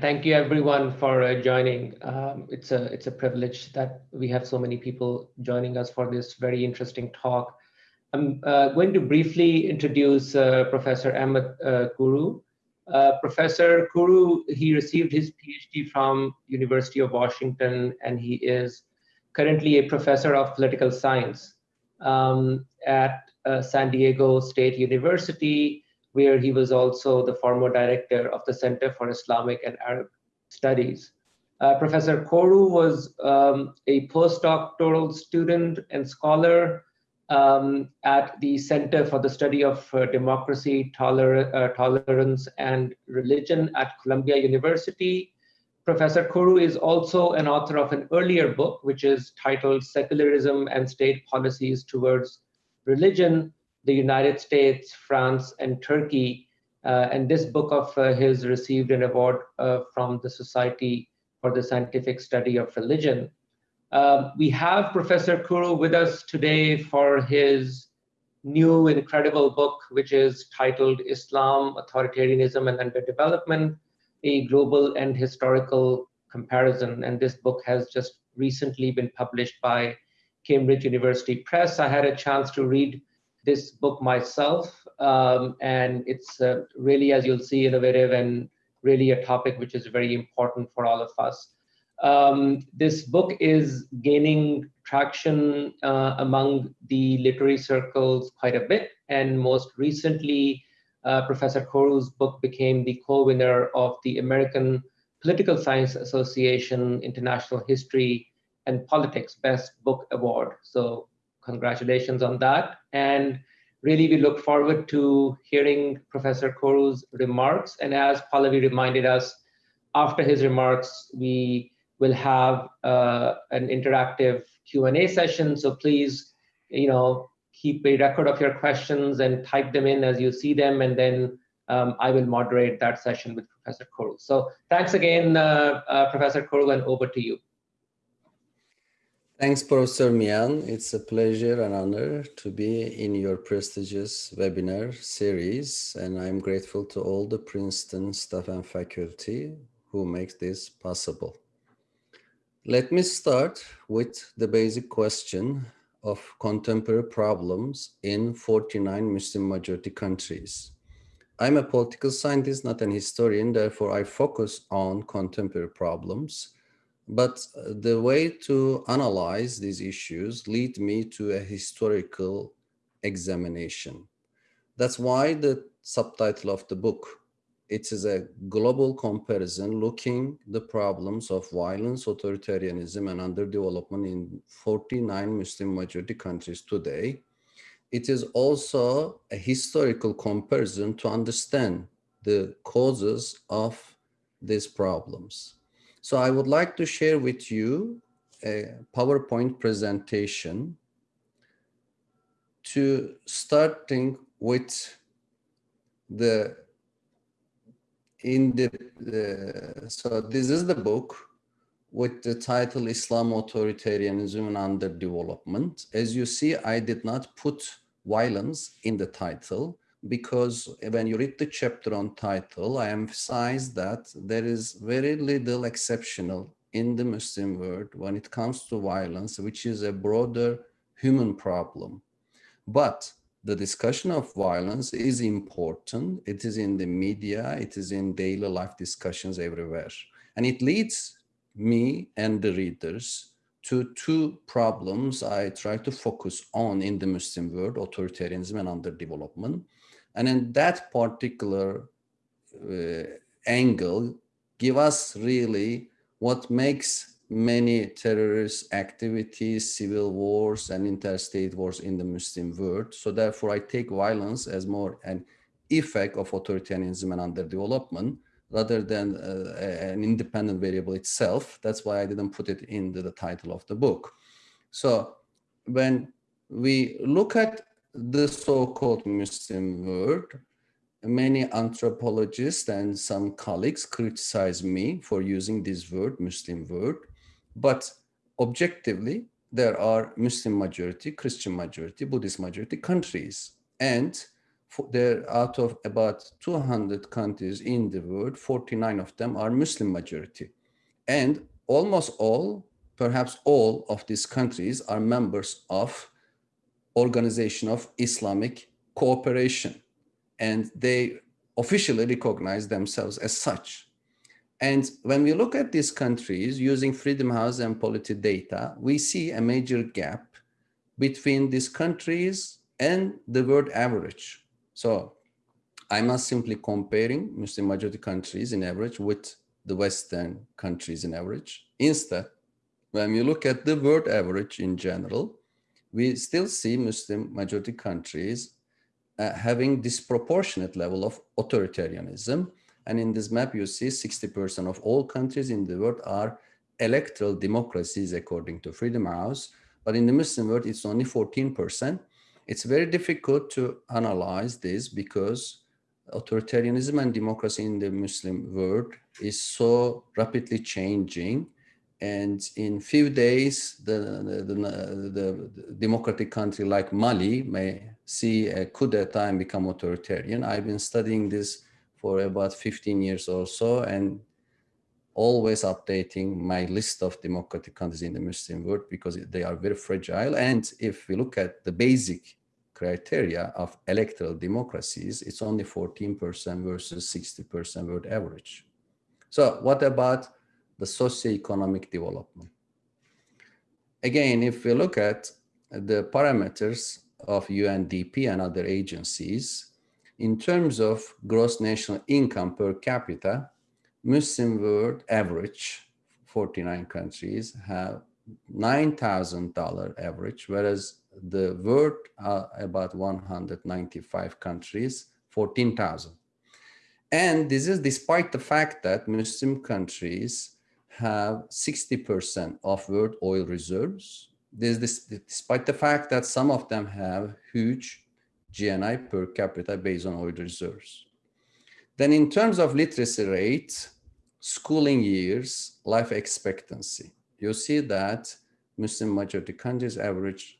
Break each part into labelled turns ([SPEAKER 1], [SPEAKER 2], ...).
[SPEAKER 1] Thank you everyone for uh, joining. Um, it's a it's a privilege that we have so many people joining us for this very interesting talk. I'm uh, going to briefly introduce uh, Professor Ahmet uh, Kuru. Uh, Professor Kuru, he received his PhD from University of Washington and he is currently a professor of political science um, at uh, San Diego State University where he was also the former director of the Center for Islamic and Arab Studies. Uh, Professor Kuru was um, a postdoctoral student and scholar um, at the Center for the Study of uh, Democracy, Toler uh, Tolerance, and Religion at Columbia University. Professor Kuru is also an author of an earlier book, which is titled Secularism and State Policies Towards Religion, the United States, France, and Turkey. Uh, and this book of uh, his received an award uh, from the Society for the Scientific Study of Religion. Uh, we have Professor Kuru with us today for his new incredible book, which is titled Islam, Authoritarianism, and Underdevelopment, a Global and Historical Comparison. And this book has just recently been published by Cambridge University Press. I had a chance to read this book myself, um, and it's uh, really, as you'll see, innovative and really a topic which is very important for all of us. Um, this book is gaining traction uh, among the literary circles quite a bit, and most recently, uh, Professor Kuru's book became the co-winner of the American Political Science Association International History and Politics Best Book Award. So congratulations on that. And really, we look forward to hearing Professor Kuru's remarks. And as Pallavi reminded us, after his remarks, we will have uh, an interactive Q&A session. So please, you know, keep a record of your questions and type them in as you see them. And then um, I will moderate that session with Professor Kuru. So thanks again, uh, uh, Professor Kuru, and over to you.
[SPEAKER 2] Thanks, Professor Mian. It's a pleasure and honor to be in your prestigious webinar series, and I'm grateful to all the Princeton staff and faculty who make this possible. Let me start with the basic question of contemporary problems in 49 Muslim majority countries. I'm a political scientist, not an historian, therefore I focus on contemporary problems but uh, the way to analyze these issues lead me to a historical examination. That's why the subtitle of the book, it is a global comparison looking the problems of violence, authoritarianism, and underdevelopment in 49 Muslim majority countries today. It is also a historical comparison to understand the causes of these problems. So I would like to share with you a PowerPoint presentation to starting with the in the, the so this is the book with the title Islam authoritarianism and underdevelopment. As you see, I did not put violence in the title because when you read the chapter on title, I emphasize that there is very little exceptional in the Muslim world when it comes to violence, which is a broader human problem. But the discussion of violence is important. It is in the media, it is in daily life discussions everywhere. And it leads me and the readers to two problems I try to focus on in the Muslim world, authoritarianism and underdevelopment. And in that particular uh, angle, give us really what makes many terrorist activities, civil wars, and interstate wars in the Muslim world. So therefore, I take violence as more an effect of authoritarianism and underdevelopment rather than uh, an independent variable itself. That's why I didn't put it into the title of the book. So when we look at the so-called Muslim world, many anthropologists and some colleagues criticize me for using this word, Muslim word, but objectively, there are Muslim majority, Christian majority, Buddhist majority countries. And there out of about 200 countries in the world, 49 of them are Muslim majority. And almost all, perhaps all of these countries are members of Organization of Islamic Cooperation. And they officially recognize themselves as such. And when we look at these countries using Freedom House and Polity data, we see a major gap between these countries and the world average. So I'm not simply comparing Muslim majority countries in average with the Western countries in average. Instead, when we look at the world average in general, we still see Muslim majority countries uh, having disproportionate level of authoritarianism. And in this map, you see 60% of all countries in the world are electoral democracies according to Freedom House. But in the Muslim world, it's only 14%. It's very difficult to analyze this because authoritarianism and democracy in the Muslim world is so rapidly changing. And in few days, the, the, the, the democratic country like Mali may see a coup d'etat become authoritarian. I've been studying this for about 15 years or so and always updating my list of democratic countries in the Muslim world because they are very fragile. And if we look at the basic criteria of electoral democracies, it's only 14% versus 60% world average. So what about the socio-economic development? Again, if we look at the parameters of UNDP and other agencies, in terms of gross national income per capita, Muslim world average, 49 countries have $9,000 average, whereas the world uh, about 195 countries, 14,000. And this is despite the fact that Muslim countries have 60% of world oil reserves. This, this, despite the fact that some of them have huge GNI per capita based on oil reserves. Then in terms of literacy rate, schooling years, life expectancy, you see that Muslim majority countries average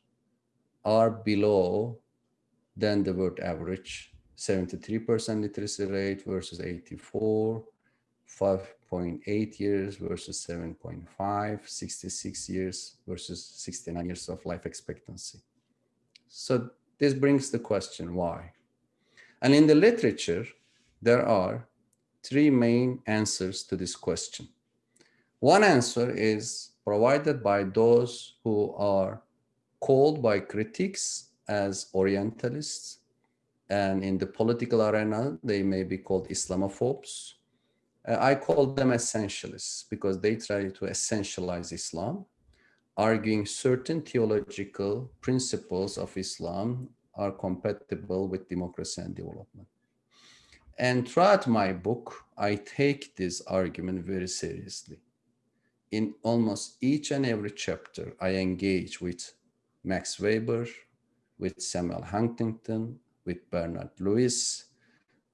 [SPEAKER 2] are below than the world average, 73% literacy rate versus 84, 5.8 years versus 7.5, 66 years versus 69 years of life expectancy. So this brings the question, why? And in the literature, there are three main answers to this question. One answer is provided by those who are called by critics as Orientalists. And in the political arena, they may be called Islamophobes. Uh, I call them essentialists because they try to essentialize Islam, arguing certain theological principles of Islam are compatible with democracy and development. And throughout my book, I take this argument very seriously. In almost each and every chapter, I engage with Max Weber, with Samuel Huntington, with Bernard Lewis,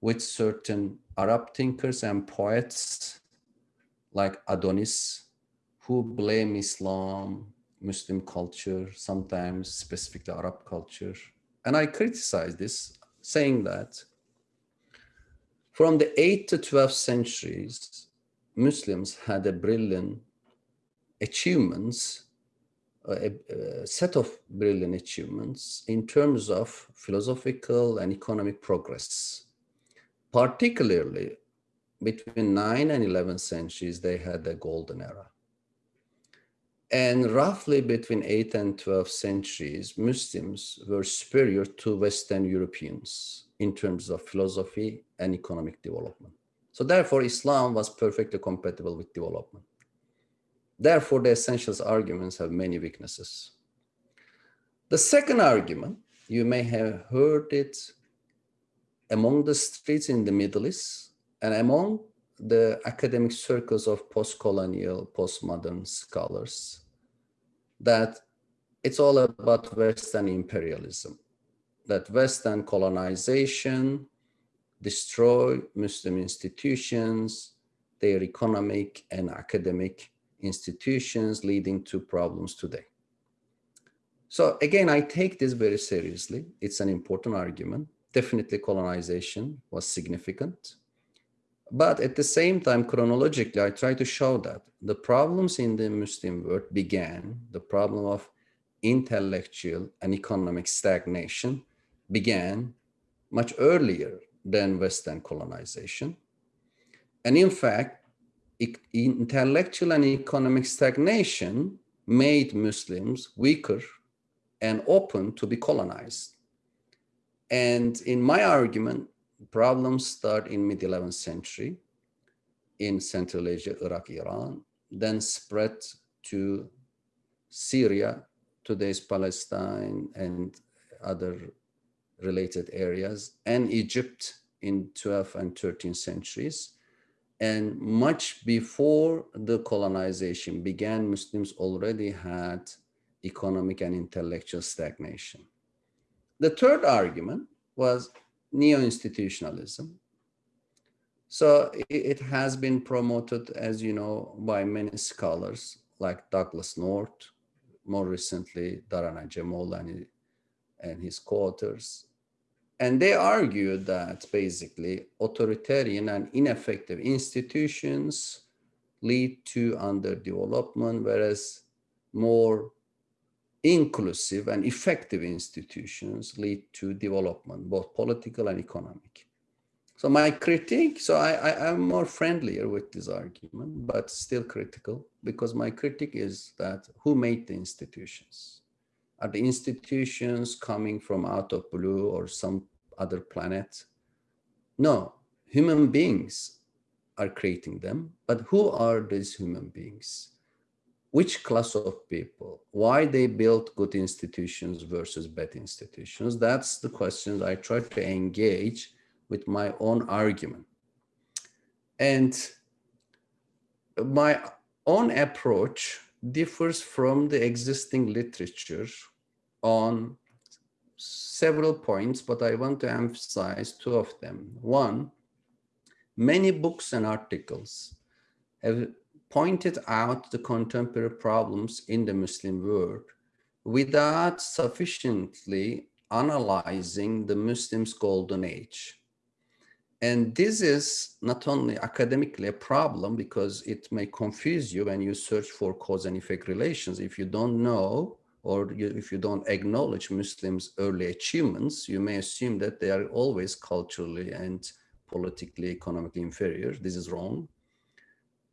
[SPEAKER 2] with certain Arab thinkers and poets like Adonis, who blame Islam, Muslim culture, sometimes specifically Arab culture. And I criticize this, saying that from the 8th to 12th centuries, Muslims had a brilliant achievements a, a, set of brilliant achievements in terms of philosophical and economic progress. Particularly between 9 and 11 centuries, they had a golden era. And roughly between 8 and 12 centuries, Muslims were superior to Western Europeans in terms of philosophy and economic development. So therefore, Islam was perfectly compatible with development. Therefore, the essentials arguments have many weaknesses. The second argument, you may have heard it among the streets in the Middle East and among the academic circles of post-colonial, postmodern scholars, that it's all about Western imperialism, that Western colonization destroy Muslim institutions, their economic and academic institutions leading to problems today. So again, I take this very seriously. It's an important argument. Definitely colonization was significant. But at the same time, chronologically, I try to show that the problems in the Muslim world began, the problem of intellectual and economic stagnation began much earlier than Western colonization. And in fact, intellectual and economic stagnation made Muslims weaker and open to be colonized. And in my argument, problems start in mid 11th century in Central Asia, Iraq, Iran, then spread to Syria, today's Palestine and other related areas, and Egypt in 12th and 13th centuries. And much before the colonization began, Muslims already had economic and intellectual stagnation. The third argument was neo-institutionalism. So it has been promoted, as you know, by many scholars like Douglass North, more recently Daron Acemoglu and his co-authors. And they argued that basically authoritarian and ineffective institutions lead to underdevelopment, whereas more inclusive and effective institutions lead to development, both political and economic. So my critique, so I, I, am more friendlier with this argument, but still critical because my critique is that who made the institutions? Are the institutions coming from out of blue or some other planet? No, human beings are creating them, but who are these human beings? Which class of people, why they built good institutions versus bad institutions. That's the questions I try to engage with my own argument. And my own approach differs from the existing literature on several points, but I want to emphasize two of them. One, many books and articles have pointed out the contemporary problems in the Muslim world without sufficiently analyzing the Muslims' golden age. And this is not only academically a problem because it may confuse you when you search for cause and effect relations. If you don't know or you, if you don't acknowledge Muslims' early achievements, you may assume that they are always culturally and politically, economically inferior. This is wrong.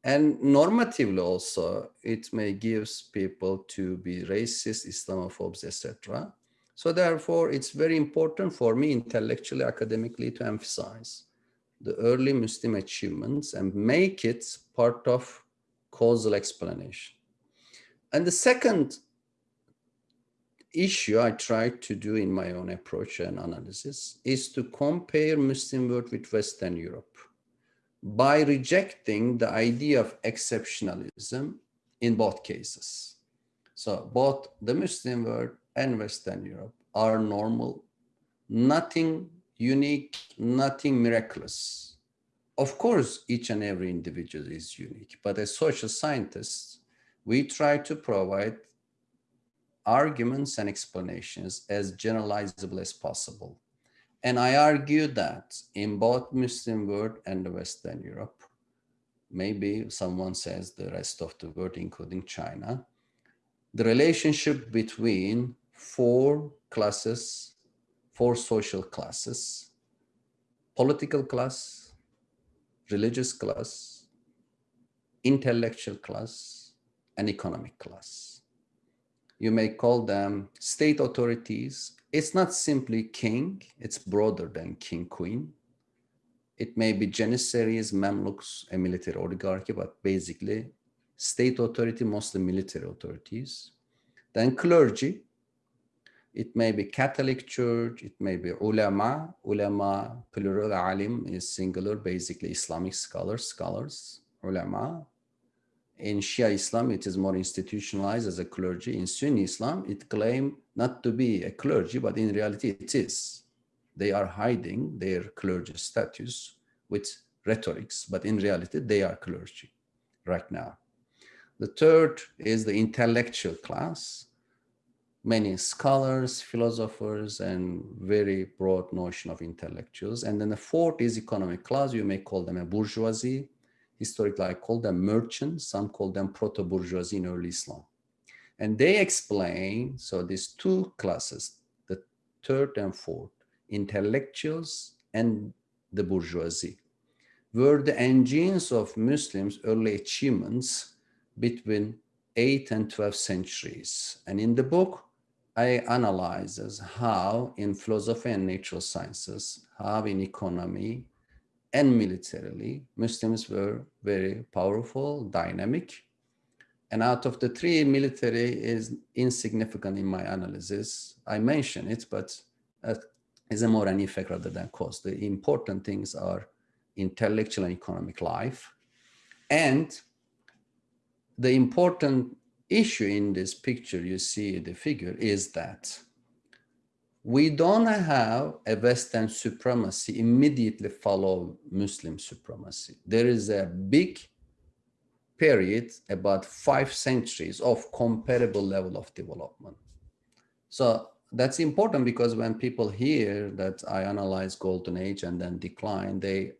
[SPEAKER 2] And normatively also, it may gives people to be racist, Islamophobes, etc. So therefore, it's very important for me intellectually, academically to emphasize the early Muslim achievements and make it part of causal explanation. And the second issue I try to do in my own approach and analysis is to compare Muslim world with Western Europe by rejecting the idea of exceptionalism in both cases. So both the Muslim world and Western Europe are normal, nothing unique, nothing miraculous. Of course, each and every individual is unique, but as social scientists, we try to provide arguments and explanations as generalizable as possible. And I argue that in both Muslim world and the Western Europe, maybe someone says the rest of the world, including China, the relationship between four classes, four social classes, political class, religious class, intellectual class, and economic class. You may call them state authorities it's not simply king, it's broader than king, queen. It may be Janissaries, Mamluks, a military oligarchy, but basically state authority, mostly military authorities. Then clergy, it may be Catholic Church, it may be ulama, ulama, plural, alim is singular, basically Islamic scholars, scholars, ulama, in Shia Islam, it is more institutionalized as a clergy. In Sunni Islam, it claims not to be a clergy, but in reality it is. They are hiding their clergy status with rhetorics, but in reality they are clergy right now. The third is the intellectual class. many scholars, philosophers, and very broad notion of intellectuals. And then the fourth is economic class. You may call them a bourgeoisie. Historically, I call them merchants. Some call them proto-bourgeoisie in early Islam. And they explain, so these two classes, the third and fourth, intellectuals and the bourgeoisie, were the engines of Muslims' early achievements between 8th and 12th centuries. And in the book, I analyze as how in philosophy and natural sciences, how in economy and militarily, Muslims were very powerful, dynamic. And out of the three, military is insignificant in my analysis. I mention it, but it's a more an effect rather than cause. The important things are intellectual and economic life. And the important issue in this picture you see the figure is that we don't have a Western supremacy immediately follow Muslim supremacy. There is a big period, about five centuries of comparable level of development. So that's important because when people hear that I analyze golden age and then decline, they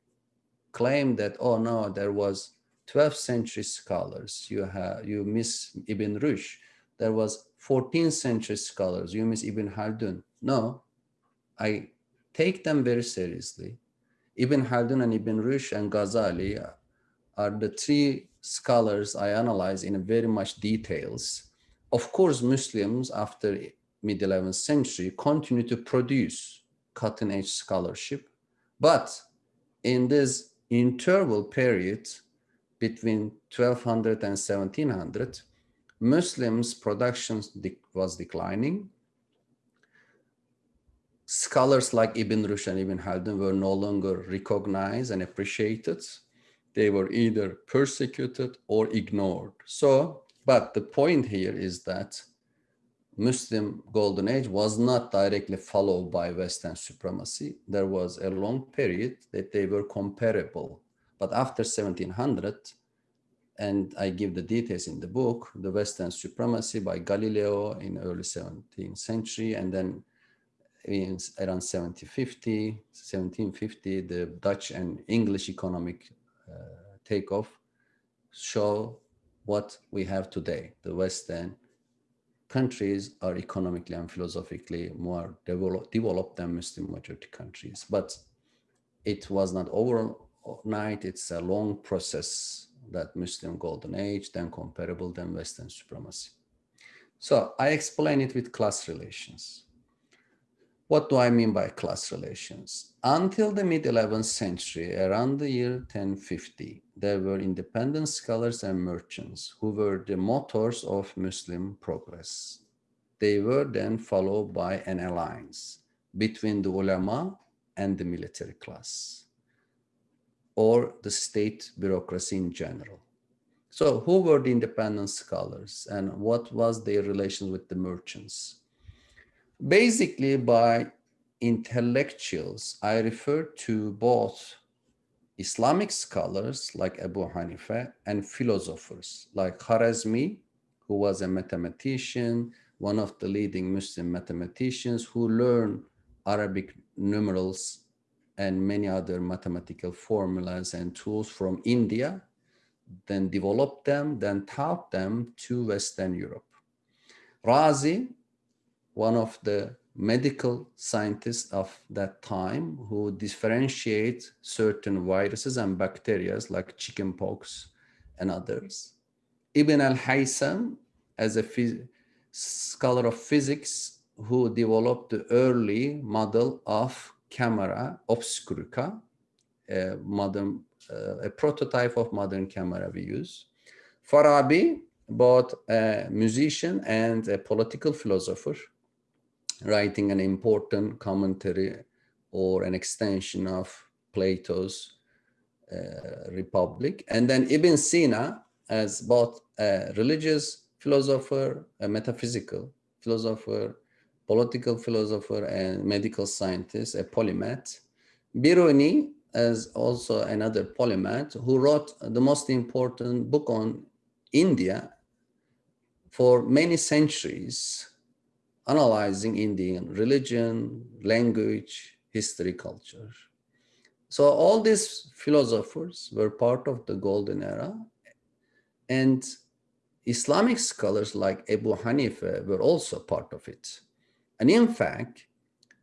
[SPEAKER 2] claim that, oh no, there was 12th century scholars. You have you miss Ibn Rushd. There was 14th century scholars. You miss Ibn Khaldun. No, I take them very seriously. Ibn Khaldun and Ibn Rushd and Ghazali are the three scholars I analyze in very much details. Of course, Muslims after mid 11th century continue to produce cutting edge scholarship, but in this interval period, between 1200 and 1700, Muslims' production was declining. Scholars like Ibn Rushd and Ibn Khaldun were no longer recognized and appreciated. They were either persecuted or ignored. So, but the point here is that Muslim golden age was not directly followed by Western supremacy. There was a long period that they were comparable but after 1700, and I give the details in the book, the Western supremacy by Galileo in early 17th century, and then in around 1750, 1750, the Dutch and English economic uh, takeoff show what we have today. The Western countries are economically and philosophically more develop, developed than Muslim majority countries, but it was not overnight. it's a long process that Muslim golden age, then comparable, then Western supremacy. So I explain it with class relations. What do I mean by class relations? Until the mid 11th century, around the year 1050, there were independent scholars and merchants who were the motors of Muslim progress. They were then followed by an alliance between the ulama and the military class or the state bureaucracy in general. So who were the independent scholars and what was their relation with the merchants? Basically by intellectuals, I refer to both Islamic scholars like Abu Hanifa and philosophers like Khwarizmi, who was a mathematician, one of the leading Muslim mathematicians who learned Arabic numerals and many other mathematical formulas and tools from India, then developed them, then taught them to Western Europe. Razi, one of the medical scientists of that time who differentiate certain viruses and bacteria like chickenpox and others. Ibn al-Haytham, as a scholar of physics who developed the early model of camera obscurica, a modern, uh, a prototype of modern camera we use. Farabi, both a musician and a political philosopher, writing an important commentary or an extension of Plato's uh, Republic. And then Ibn Sina as both a religious philosopher, a metaphysical philosopher, political philosopher and medical scientist, a polymath. Biruni as also another polymath who wrote the most important book on India for many centuries analyzing Indian religion, language, history, culture. So all these philosophers were part of the golden era and Islamic scholars like Abu Hanifa were also part of it. And in fact,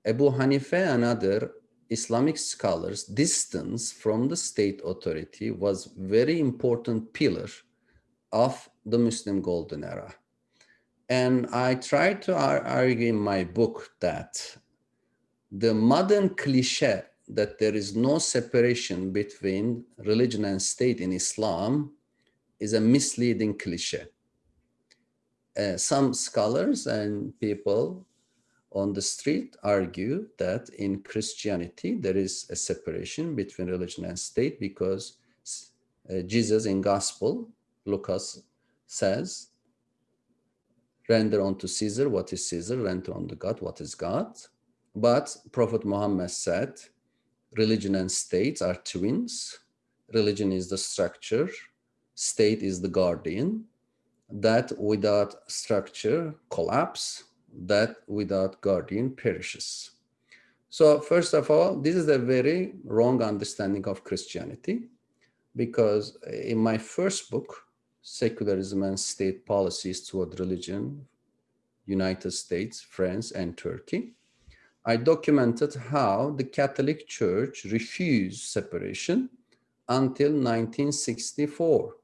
[SPEAKER 2] Abu Hanifa and other Islamic scholars' distance from the state authority was very important pillar of the Muslim golden era. And I try to argue in my book that the modern cliche that there is no separation between religion and state in Islam is a misleading cliche. Uh, some scholars and people on the street argue that in Christianity there is a separation between religion and state because uh, Jesus in gospel, Lucas says, render unto Caesar what is Caesar, render unto God what is God. But Prophet Muhammad said, religion and state are twins. Religion is the structure, state is the guardian, that without structure collapse, that without guardian perishes. So first of all, this is a very wrong understanding of Christianity because in my first book, Secularism and State Policies Toward Religion, United States, France, and Turkey, I documented how the Catholic Church refused separation until 1964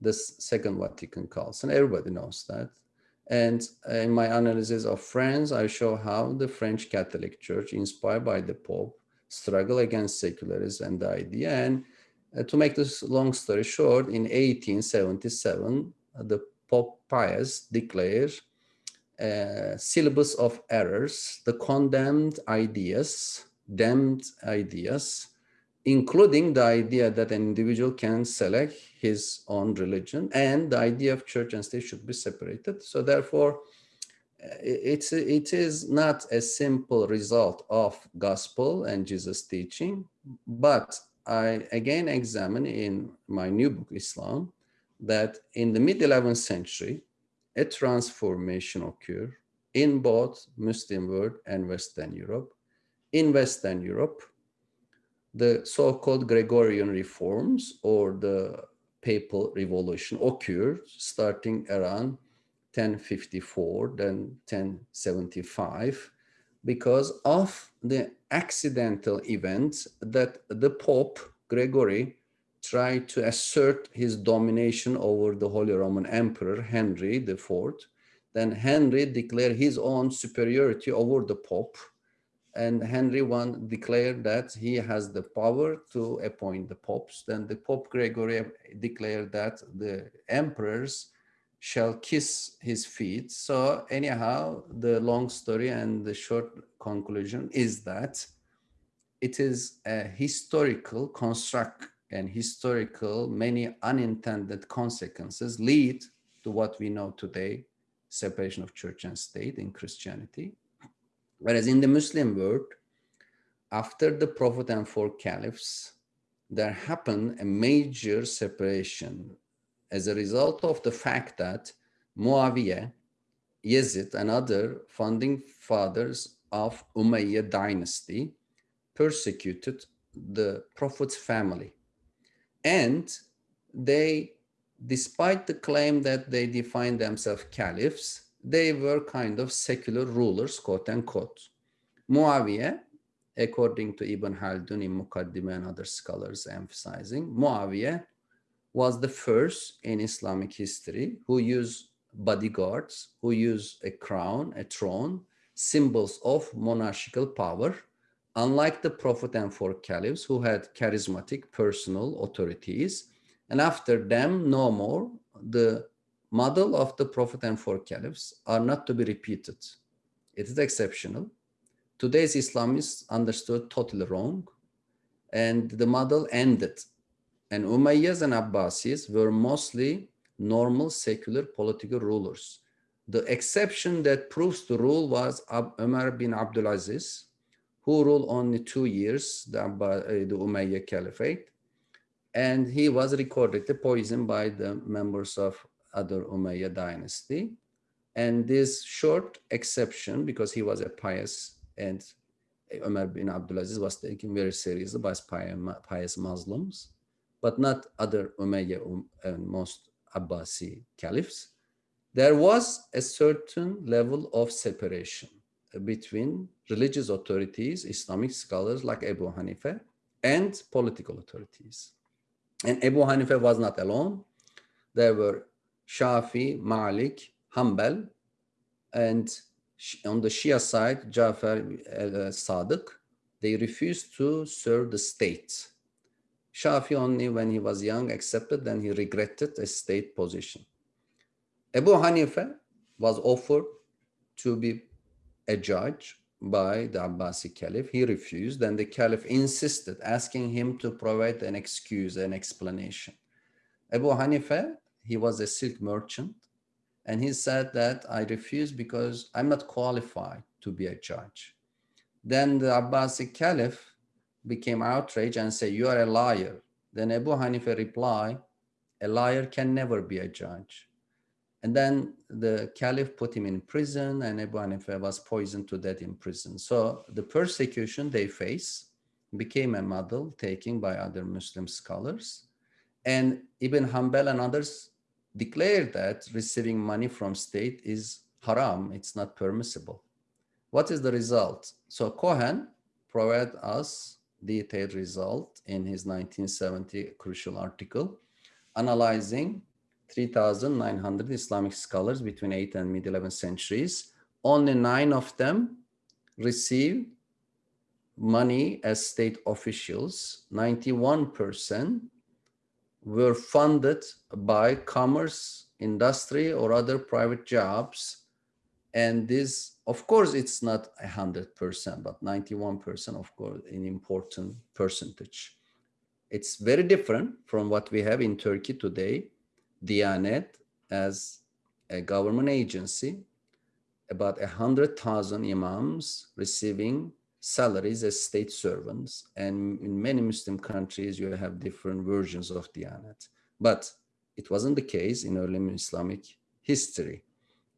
[SPEAKER 2] the Second Vatican Council. Everybody knows that. And in my analysis of France, I show how the French Catholic Church, inspired by the Pope, struggle against secularism and the idea. And to make this long story short, in 1877, uh, the Pope Pius declared a uh, syllabus of errors, the condemned ideas, damned ideas, including the idea that an individual can select his own religion and the idea of church and state should be separated. So therefore, it's, it is not a simple result of gospel and Jesus teaching, but I again examine in my new book, Islam, that in the mid 11th century, a transformation occurred in both Muslim world and Western Europe. In Western Europe, the so-called Gregorian reforms or the papal revolution occurred starting around 1054, then 1075, because of the accidental events that the Pope Gregory tried to assert his domination over the Holy Roman Emperor Henry IV. Then Henry declared his own superiority over the Pope and Henry I declared that he has the power to appoint the popes. Then the Pope Gregory declared that the emperors shall kiss his feet. So anyhow, the long story and the short conclusion is that it is a historical construct and historical many unintended consequences lead to what we know today, separation of church and state in Christianity. Whereas in the Muslim world, after the Prophet and four caliphs, there happened a major separation as a result of the fact that Muawiyah, Yazid, and other founding fathers of Umayyad dynasty persecuted the Prophet's family. And they, despite the claim that they defined themselves caliphs, they were kind of secular rulers, quote unquote. Muawiyah, according to Ibn Haldun in Muqaddimah and other scholars emphasizing, Muawiyah was the first in Islamic history who used bodyguards, who used a crown, a throne, symbols of monarchical power, unlike the Prophet and four caliphs who had charismatic personal authorities. And after them, no more, the model of the Prophet and four caliphs are not to be repeated. It is exceptional. Today's Islamists understood totally wrong and the model ended. And Umayyads and Abbasis were mostly normal secular political rulers. The exception that proves the rule was Umar bin Abdulaziz, who ruled only two years, the, uh, the Umayyad Caliphate, and he was recorded poisoned by the members of other Umayyad dynasty. And this short exception, because he was a pious and Umar bin Abdulaziz was taken very seriously by pious Muslims, but not other Umayyad um, and most Abbasi caliphs. There was a certain level of separation between religious authorities, Islamic scholars like Abu Hanifa, and political authorities. And Abu Hanifa was not alone. There were Shafi, Malik, Hanbal, and on the Shia side, Jafar al-Sadiq, they refused to serve the state. Shafi only when he was young accepted, then he regretted a state position. Abu Hanifa was offered to be a judge by the Abbasi Caliph. He refused, and the Caliph insisted, asking him to provide an excuse, an explanation. Abu Hanifa, he was a silk merchant, and he said that I refuse because I'm not qualified to be a judge. Then the Abbasi Caliph became outraged and said, you are a liar. Then Abu Hanifa replied, a liar can never be a judge. And then the caliph put him in prison and Abu Hanifa was poisoned to death in prison. So the persecution they face became a model taken by other Muslim scholars. And Ibn Hanbal and others declared that receiving money from state is haram, it's not permissible. What is the result? So Cohen provided us detailed result in his 1970 crucial article analyzing 3,900 Islamic scholars between 8th and mid 11th centuries. Only nine of them received money as state officials. 91% were funded by commerce, industry, or other private jobs. And this, of course, it's not 100%, but 91%, of course, an important percentage. It's very different from what we have in Turkey today, Diyanet as a government agency, about 100,000 imams receiving salaries as state servants. And in many Muslim countries, you have different versions of Diyanet. But it wasn't the case in early Islamic history.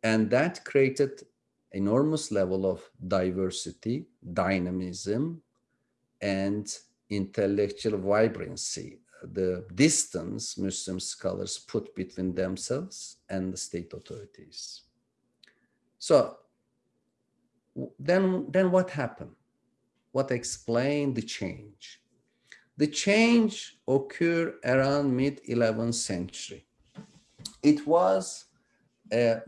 [SPEAKER 2] And that created enormous level of diversity, dynamism, and intellectual vibrancy the distance Muslim scholars put between themselves and the state authorities. So then, then what happened? What explained the change? The change occurred around mid-11th century. It was a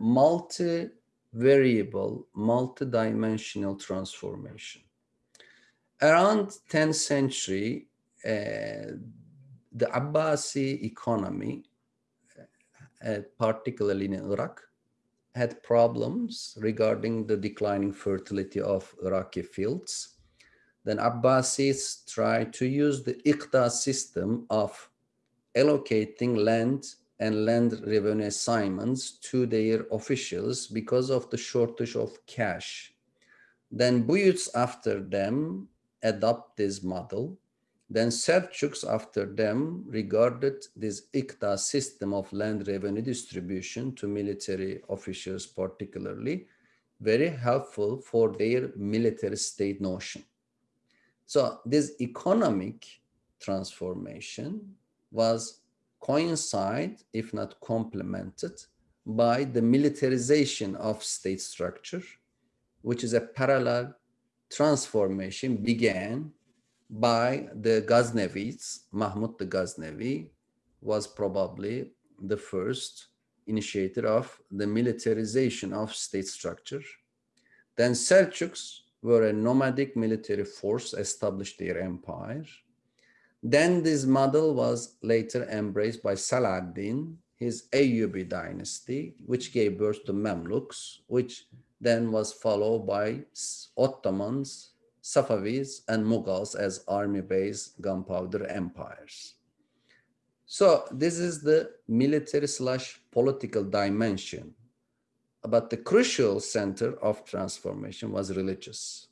[SPEAKER 2] multi-variable, multi-dimensional transformation. Around 10th century, uh, the Abbasi economy, uh, particularly in Iraq, had problems regarding the declining fertility of Iraqi fields. Then Abbasis tried to use the Iqta system of allocating land and land revenue assignments to their officials because of the shortage of cash. Then Buyids after them adopt this model then Seljuks after them regarded this Iqta system of land revenue distribution to military officials particularly very helpful for their military state notion. So this economic transformation was coincide, if not complemented, by the militarization of state structure, which is a parallel transformation began by the Ghaznavis. Mahmud the Ghaznavi was probably the first initiator of the militarization of state structure. Then Seljuks were a nomadic military force established their empire. Then this model was later embraced by Saladin, his Ayyubi dynasty, which gave birth to Mamluks, which then was followed by Ottomans, Safavids and Mughals as army-based gunpowder empires. So this is the military slash political dimension. But the crucial center of transformation was religious.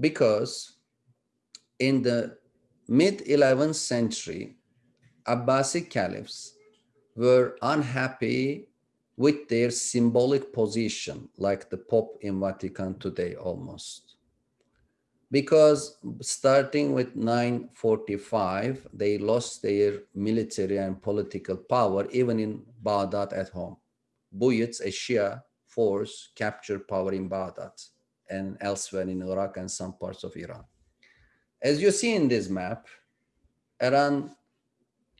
[SPEAKER 2] Because in the mid-11th century, Abbasid caliphs were unhappy with their symbolic position, like the Pope in Vatican today almost. Because starting with 945, they lost their military and political power, even in Baghdad at home. Buyids, a Shia force, captured power in Baghdad and elsewhere in Iraq and some parts of Iran. As you see in this map, around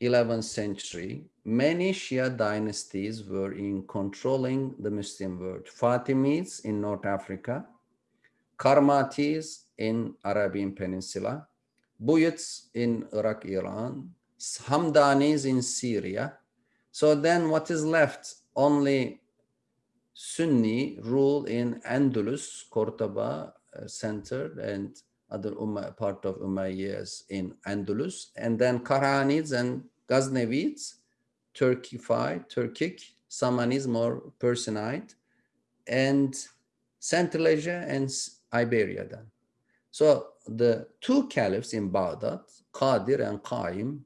[SPEAKER 2] 11th century, many Shia dynasties were in controlling the Muslim world. Fatimids in North Africa, Karmatis in Arabian Peninsula, Buyids in Iraq, Iran, Hamdanis in Syria. So then what is left? Only Sunni rule in Andalus, Cordoba uh, center and other Ummah, part of Umayyads in Andalus, and then Karanids and Ghaznavids, Turkified, Turkic, Samanids more Persianide, and Central Asia and Iberia then. So the two caliphs in Baghdad, Qadir and Qaim,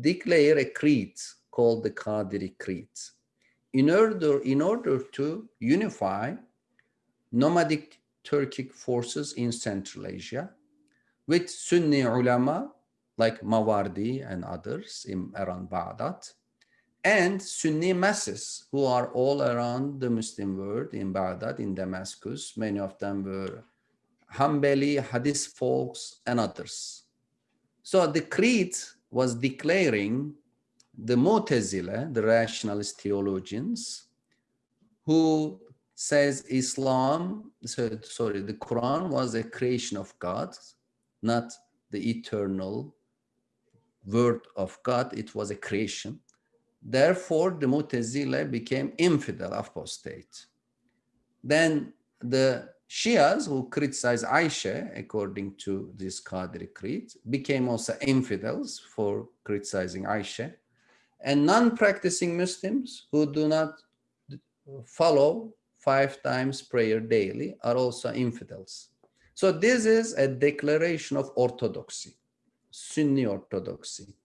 [SPEAKER 2] declare a creed called the Qadiri Creed. In order, in order to unify nomadic Turkic forces in Central Asia with Sunni ulama like Mawardi and others in around Baghdad and Sunni masses who are all around the Muslim world in Baghdad, in Damascus. Many of them were Hanbali, Hadith folks, and others. So the creed was declaring the Mu'tazila, the rationalist theologians, who says Islam, sorry, the Quran was a creation of God, not the eternal word of God, it was a creation. Therefore, the Mu'tazila became infidel, apostate. Then the Shias who criticize Aisha, according to this Qadri creed, became also infidels for criticizing Aisha. And non-practicing Muslims who do not follow five times prayer daily are also infidels. So this is a declaration of orthodoxy, Sunni orthodoxy.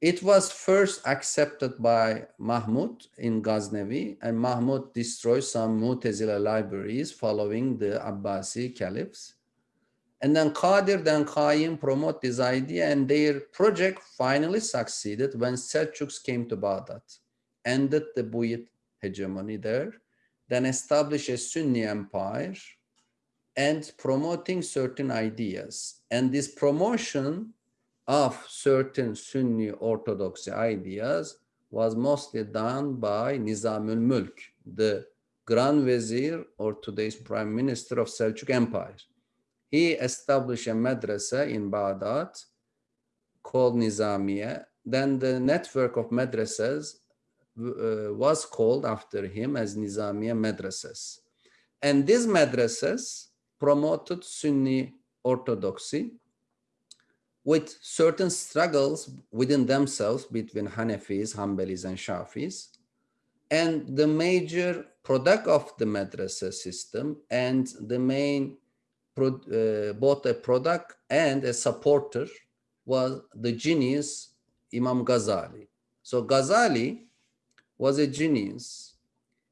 [SPEAKER 2] It was first accepted by Mahmud in Ghaznavi and Mahmud destroyed some Mu'tazila libraries following the Abbasi caliphs. And then Qadir and Qaim promote this idea and their project finally succeeded when Seljuks came to Baghdad, ended the Buyid hegemony there then establish a Sunni empire and promoting certain ideas. And this promotion of certain Sunni orthodoxy ideas was mostly done by Nizamul Mulk, the Grand Vizier or today's Prime Minister of Seljuk Empire. He established a madrasa in Baghdad called Nizamiya. Then the network of madrasas was called after him as Nizamiya madrasas. And these madrasas promoted Sunni orthodoxy with certain struggles within themselves between Hanafis, Hanbalis, and Shafis. And the major product of the madrasa system and the main, uh, both a product and a supporter was the genius Imam Ghazali. So Ghazali was a genius.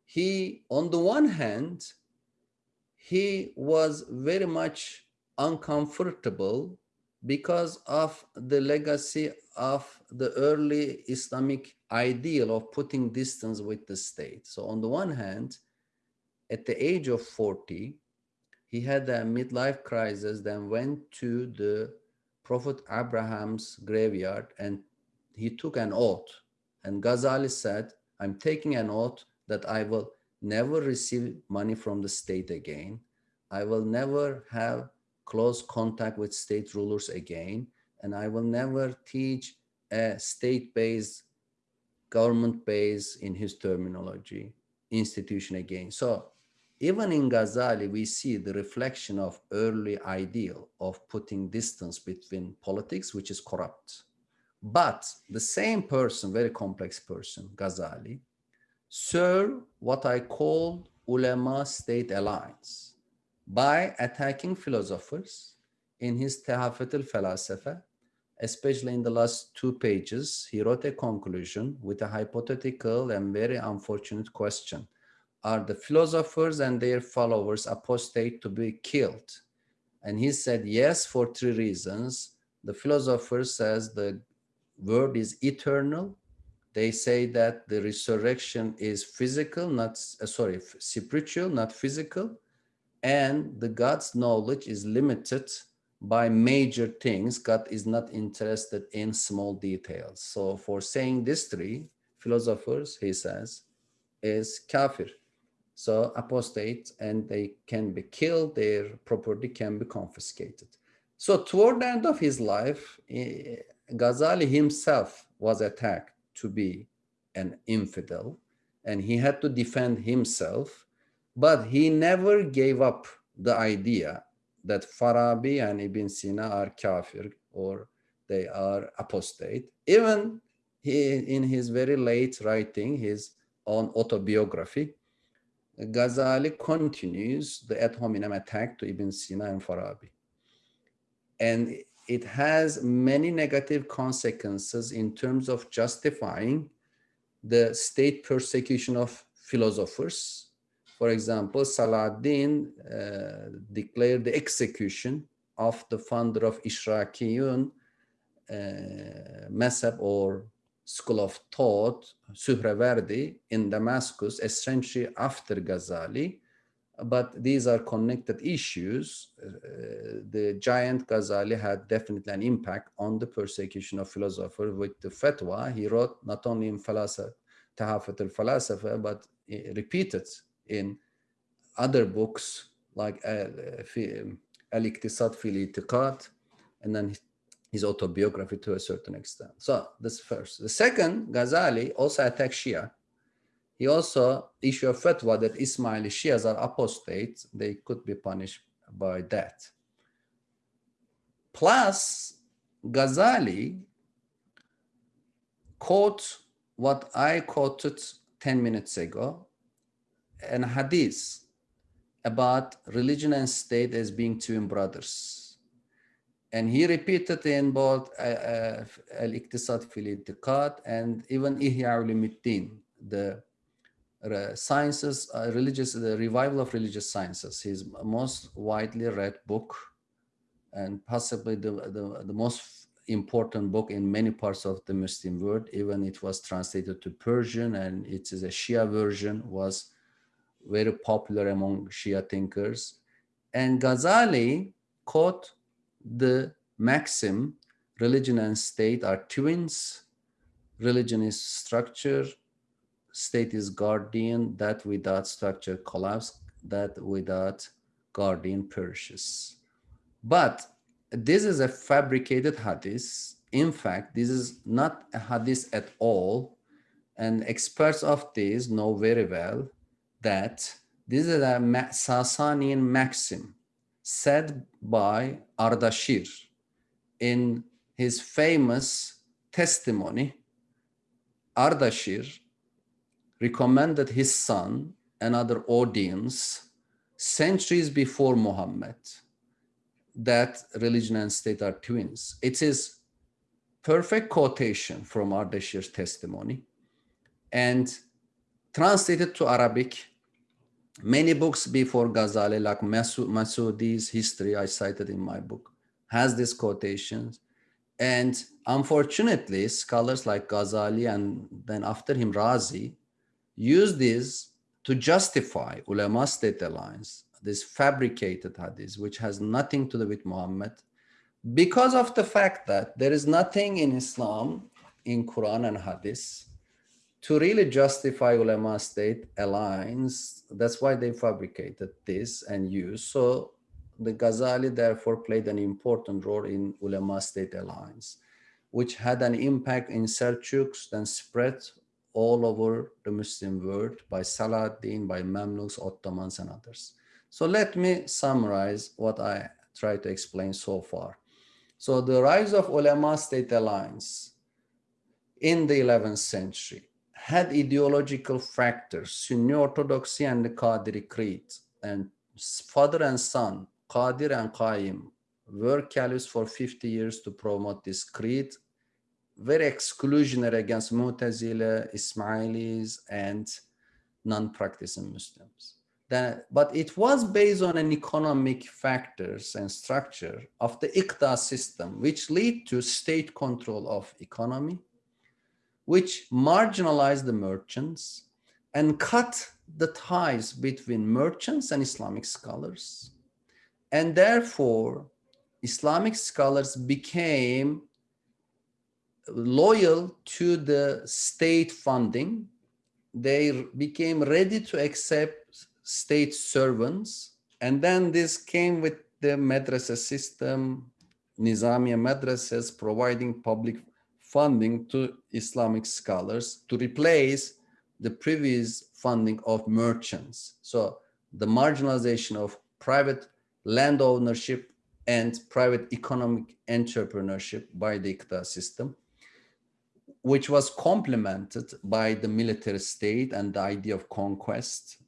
[SPEAKER 2] He, on the one hand, he was very much uncomfortable because of the legacy of the early Islamic ideal of putting distance with the state. So on the one hand, at the age of 40, he had a midlife crisis, then went to the Prophet Abraham's graveyard and he took an oath. And Ghazali said, I'm taking an oath that I will never receive money from the state again. I will never have close contact with state rulers again. And I will never teach a state-based, government-based, in his terminology, institution again. So even in Ghazali, we see the reflection of early ideal of putting distance between politics, which is corrupt, but the same person, very complex person, Ghazali, serve what I call ulema state alliance by attacking philosophers in his Tahafut al-Falasifa especially in the last two pages, he wrote a conclusion with a hypothetical and very unfortunate question. Are the philosophers and their followers apostate to be killed? And he said yes for three reasons. The philosopher says the word is eternal. They say that the resurrection is physical, not, uh, sorry, spiritual, not physical. And the God's knowledge is limited by major things. God is not interested in small details. So for saying these three philosophers, he says, is kafir. So apostate and they can be killed, their property can be confiscated. So toward the end of his life, eh, Ghazali himself was attacked to be an infidel and he had to defend himself, but he never gave up the idea that Farabi and Ibn Sina are kafir or they are apostate. Even he, in his very late writing, his own autobiography, Ghazali continues the ad hominem attack to Ibn Sina and Farabi. And it has many negative consequences in terms of justifying the state persecution of philosophers for example, Salahuddin uh, declared the execution of the founder of Ishrakiyun uh, Mezheb or school of thought, Suhrawardi in Damascus a century after Ghazali. But these are connected issues. Uh, the giant Ghazali had definitely an impact on the persecution of philosophers with the fatwa. He wrote not only in Falasa, Tahafut al-Falasifa, but repeated in other books like Al-Iqtisad fil Itiqad and then his autobiography to a certain extent. So this first. The second, Ghazali also attacked Shia. He also issued a fatwa that Ismaili Shias are apostates. They could be punished by death. Plus, Ghazali quote what I quoted 10 minutes ago an hadith about religion and state as being twin brothers. And he repeated in both uh, uh, Al-Iqtisad fil and even Ihya Ulumuddin, the sciences, uh, religious, the revival of religious sciences, his most widely read book and possibly the, the, the most important book in many parts of the Muslim world, even it was translated to Persian and it is a Shia version, was very popular among Shia thinkers. And Ghazali quote the maxim, religion and state are twins, religion is structure, state is guardian, that without structure collapse, that without guardian perishes. But this is a fabricated hadith. In fact, this is not a hadith at all. And experts of this know very well that this is a Sasanian maxim said by Ardashir in his famous testimony. Ardashir recommended his son and other audience centuries before Muhammad that religion and state are twins. It is perfect quotation from Ardashir's testimony and translated to Arabic Many books before Ghazali, like Masoudi's history I cited in my book, has these quotations. And unfortunately, scholars like Ghazali and then after him Razi use this to justify ulama state alliance, this fabricated hadith, which has nothing to do with Muhammad, because of the fact that there is nothing in Islam, in Quran and hadith, to really justify ulama state alliance, that's why they fabricated this and used. So the Ghazali therefore played an important role in ulama state alliance, which had an impact in Seljuks, then spread all over the Muslim world by Salahuddin, by Mamluks, Ottomans, and others. So let me summarize what I tried to explain so far. So the rise of ulama state alliance in the 11th century had ideological factors, Sunni Orthodoxy and the Qadiri Creed, and father and son, Qadir and Qaim, were caliphs for 50 years to promote this creed, very exclusionary against Mu'tazila, Ismailis, and non-practicing Muslims. That, but it was based on an economic factors and structure of the Iqta system, which lead to state control of economy, which marginalized the merchants and cut the ties between merchants and Islamic scholars. And therefore, Islamic scholars became loyal to the state funding. They became ready to accept state servants. And then this came with the madrasa system, Nizamiya madrasas providing public funding to Islamic scholars to replace the previous funding of merchants. So the marginalization of private land ownership and private economic entrepreneurship by the Iqta system, which was complemented by the military state and the idea of conquest.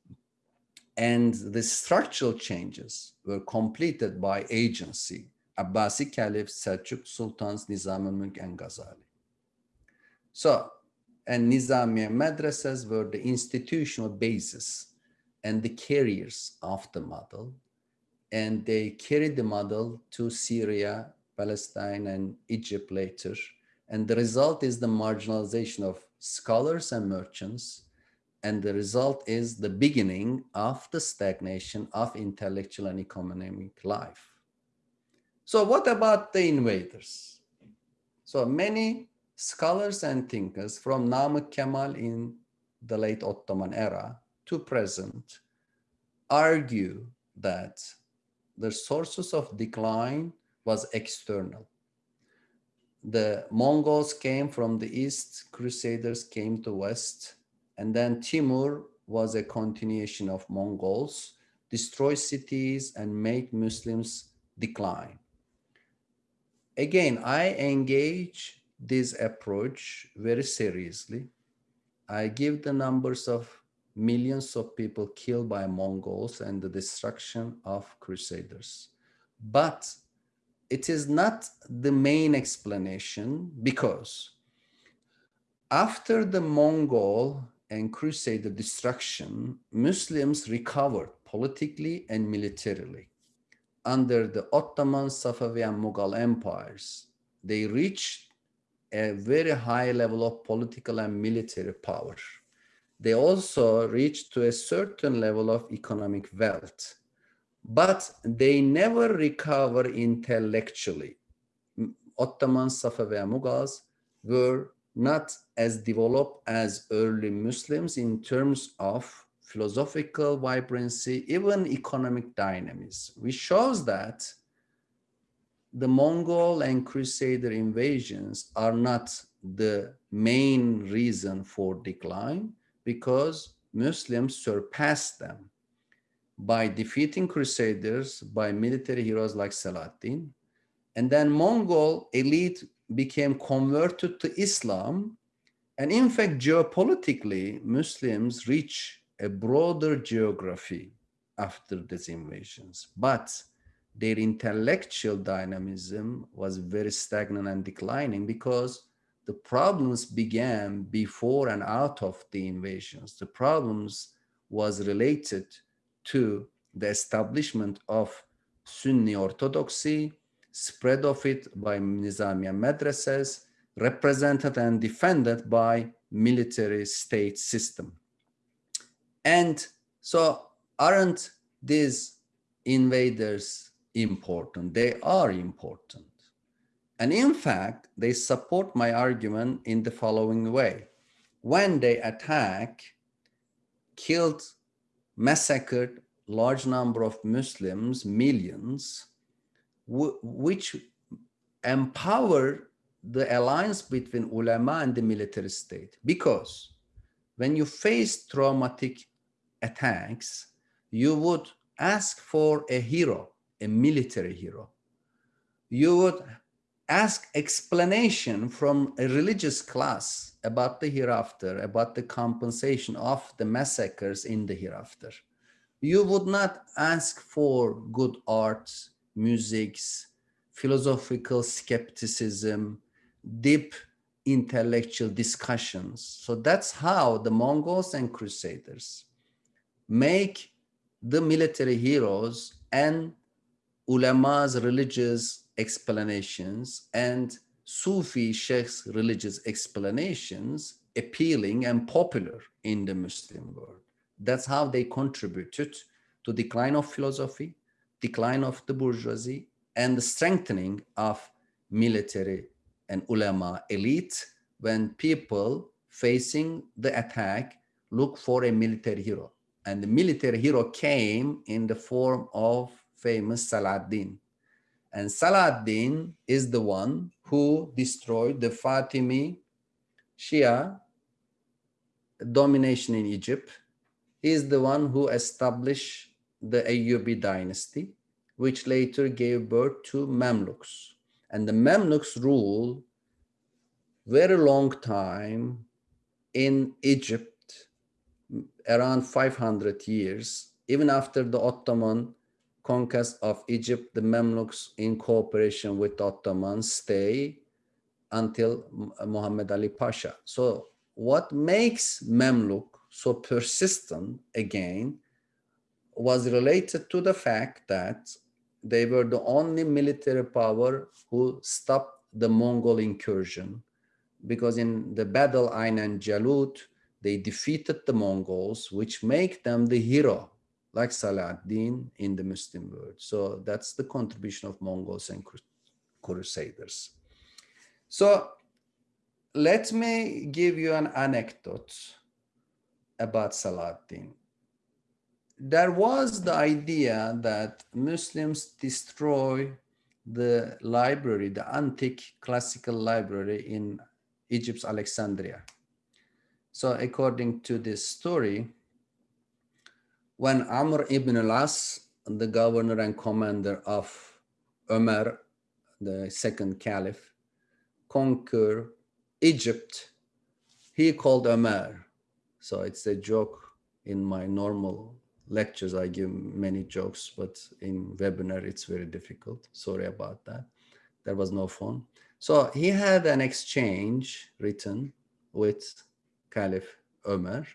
[SPEAKER 2] And the structural changes were completed by agency, Abbasi caliphs, Seljuk sultans, Nizam al-Mulk and Ghazali. So, and Nizamiya madrasas were the institutional basis and the carriers of the model. And they carried the model to Syria, Palestine, and Egypt later. And the result is the marginalization of scholars and merchants. And the result is the beginning of the stagnation of intellectual and economic life. So what about the invaders? So many scholars and thinkers from Namık Kemal in the late Ottoman era to present argue that the sources of decline was external. The Mongols came from the east, Crusaders came to west, and then Timur was a continuation of Mongols, destroy cities and make Muslims decline. Again, I engage this approach very seriously. I give the numbers of millions of people killed by Mongols and the destruction of crusaders. But it is not the main explanation because after the Mongol and crusader destruction, Muslims recovered politically and militarily. Under the Ottoman, Safavi and Mughal empires, they reached a very high level of political and military power. They also reached to a certain level of economic wealth, but they never recover intellectually. Ottomans, Safavi and Mughals were not as developed as early Muslims in terms of philosophical vibrancy, even economic dynamism, which shows that the Mongol and Crusader invasions are not the main reason for decline because Muslims surpassed them by defeating Crusaders, by military heroes like Saladin. And then Mongol elite became converted to Islam. And in fact, geopolitically, Muslims reach a broader geography after these invasions. But their intellectual dynamism was very stagnant and declining because the problems began before and out of the invasions. The problems was related to the establishment of Sunni orthodoxy, spread of it by Nizamiya madrasas, represented and defended by military state system. And so aren't these invaders important. They are important. And in fact, they support my argument in the following way. When they attack, killed, massacred large number of Muslims, millions, which empower the alliance between ulama and the military state. Because when you face traumatic attacks, you would ask for a hero a military hero. You would ask explanation from a religious class about the hereafter, about the compensation of the massacres in the hereafter. You would not ask for good arts, musics, philosophical skepticism, deep intellectual discussions. So that's how the Mongols and Crusaders make the military heroes and ulama's religious explanations and Sufi sheikhs' religious explanations appealing and popular in the Muslim world. That's how they contributed to decline of philosophy, decline of the bourgeoisie, and the strengthening of military and ulama elite when people facing the attack look for a military hero. And the military hero came in the form of famous Saladin. And Saladin is the one who destroyed the Fatimi Shia domination in Egypt. He is the one who established the Ayyubi dynasty, which later gave birth to Mamluks. And the Mamluks rule very long time in Egypt, around 500 years, even after the Ottoman conquest of Egypt, the Mamluks in cooperation with the Ottomans stay until Muhammad Ali Pasha. So what makes Mamluk so persistent again was related to the fact that they were the only military power who stopped the Mongol incursion because in the battle Ain and Jalut, they defeated the Mongols, which make them the hero, like Saladin in the Muslim world. So that's the contribution of Mongols and Crusaders. So let me give you an anecdote about Saladin. There was the idea that Muslims destroy the library, the antique classical library in Egypt's Alexandria. So according to this story, when Amr ibn al-As, the governor and commander of Umar, the second caliph, conquer Egypt, he called Umar. So it's a joke in my normal lectures. I give many jokes, but in webinar, it's very difficult. Sorry about that. There was no phone. So he had an exchange written with Caliph Umar,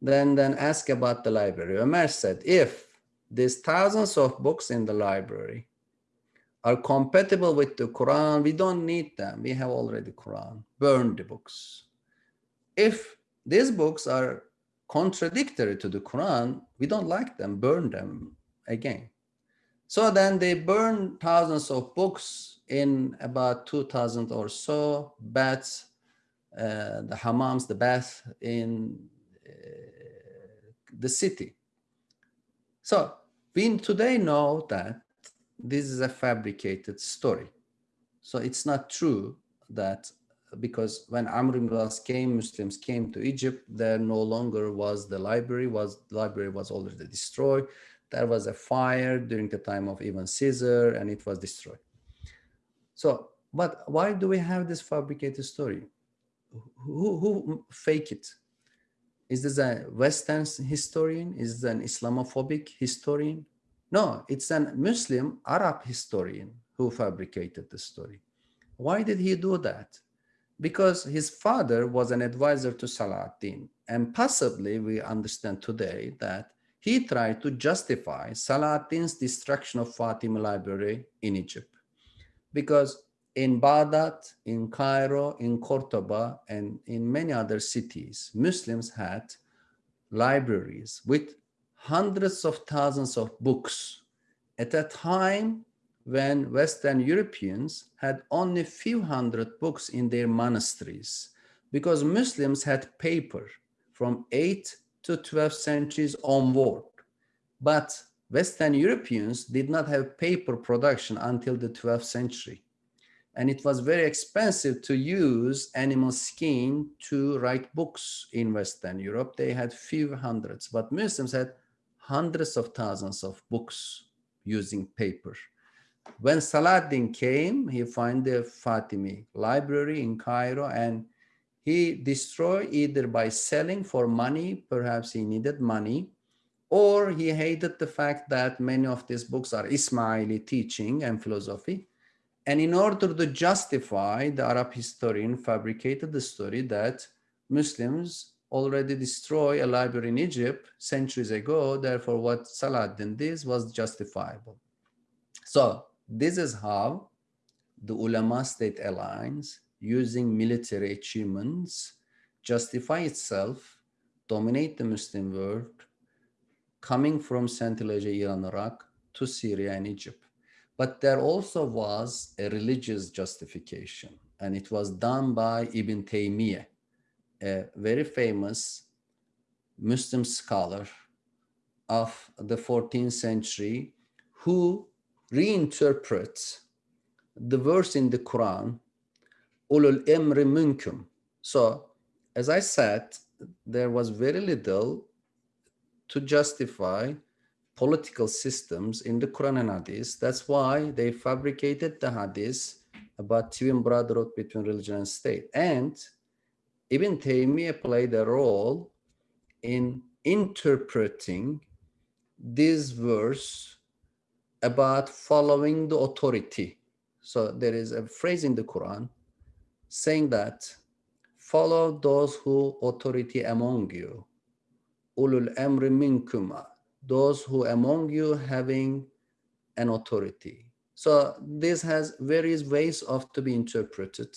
[SPEAKER 2] then, then ask about the library. Umar said, if these thousands of books in the library are compatible with the Quran, we don't need them. We have already Quran. Burn the books. If these books are contradictory to the Quran, we don't like them, burn them again. So then they burn thousands of books in about 2000 or so, baths, uh, the hammams, the bath in Uh, the city. So we today know that this is a fabricated story. So it's not true that because when Amr ibn al came, Muslims came to Egypt, there no longer was the library, was the library was already destroyed. There was a fire during the time of even Caesar and it was destroyed. So, but why do we have this fabricated story? Who, who fake it? Is this a Western historian? Is this an Islamophobic historian? No, it's a Muslim Arab historian who fabricated the story. Why did he do that? Because his father was an advisor to Saladin. And possibly we understand today that he tried to justify Saladin's destruction of Fatima Library in Egypt. Because in Baghdad, in Cairo, in Cordoba, and in many other cities, Muslims had libraries with hundreds of thousands of books at a time when Western Europeans had only a few hundred books in their monasteries because Muslims had paper from 8th to 12th centuries onward. But Western Europeans did not have paper production until the 12th century. And it was very expensive to use animal skin to write books in Western Europe. They had few hundreds, but Muslims had hundreds of thousands of books using paper. When Saladin came, he found the Fatimi library in Cairo and he destroyed either by selling for money, perhaps he needed money, or he hated the fact that many of these books are Ismaili teaching and philosophy. And in order to justify, the Arab historian fabricated the story that Muslims already destroyed a library in Egypt centuries ago. Therefore, what Saladin did was justifiable. So this is how the ulama state alliance using military achievements justify itself, dominate the Muslim world, coming from Central Asia, Iran, Iraq to Syria and Egypt. But there also was a religious justification, and it was done by Ibn Taymiyyah, a very famous Muslim scholar of the 14th century who reinterprets the verse in the Quran, ulul emri minkum. So, as I said, there was very little to justify political systems in the Quran and Hadith. That's why they fabricated the Hadith about twin brotherhood between religion and state. And Ibn Taymiyyah played a role in interpreting this verse about following the authority. So there is a phrase in the Quran saying that follow those who authority among you. Ulul amri minkuma those who among you having an authority. So this has various ways of to be interpreted.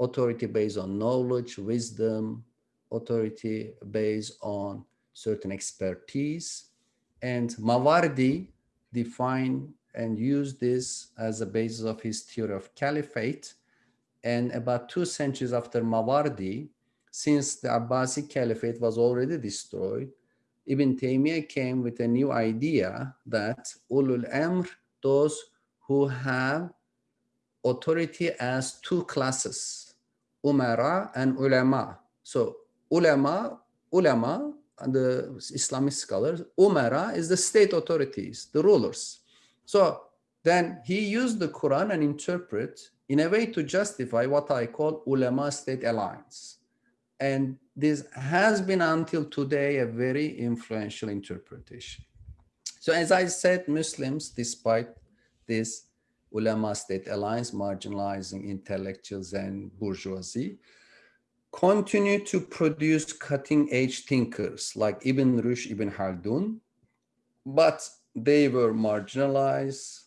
[SPEAKER 2] Authority based on knowledge, wisdom, authority based on certain expertise. And Mawardi define and use this as a basis of his theory of caliphate. And about two centuries after Mawardi, since the Abbasid caliphate was already destroyed, Ibn Taymiyyah came with a new idea that ulul amr, those who have authority as two classes, umara and ulama. So ulama, ulama, and the Islamic scholars, umara is the state authorities, the rulers. So then he used the Quran and interpret in a way to justify what I call ulama state alliance. And this has been until today a very influential interpretation. So as I said, Muslims, despite this ulama state alliance marginalizing intellectuals and bourgeoisie, continue to produce cutting edge thinkers like Ibn Rushd, Ibn Khaldun, but they were marginalized.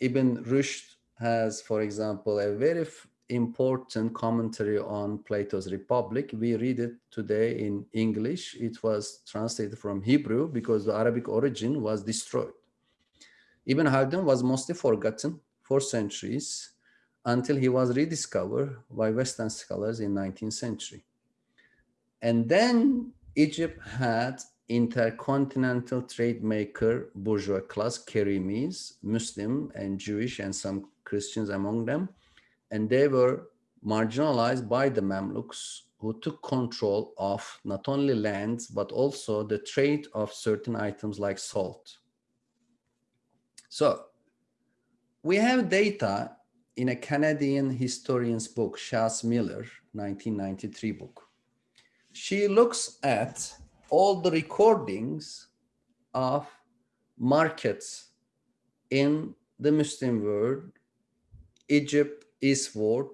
[SPEAKER 2] Ibn Rushd has, for example, a very important commentary on Plato's Republic. We read it today in English. It was translated from Hebrew because the Arabic origin was destroyed. Ibn Khaldun was mostly forgotten for centuries until he was rediscovered by Western scholars in 19th century. And then Egypt had intercontinental trade maker bourgeois class, Kerimis, Muslim and Jewish and some Christians among them, and they were marginalized by the Mamluks who took control of not only lands, but also the trade of certain items like salt. So we have data in a Canadian historian's book, Shatzmiller, 1993 book. She looks at all the recordings of markets in the Muslim world, Egypt, eastward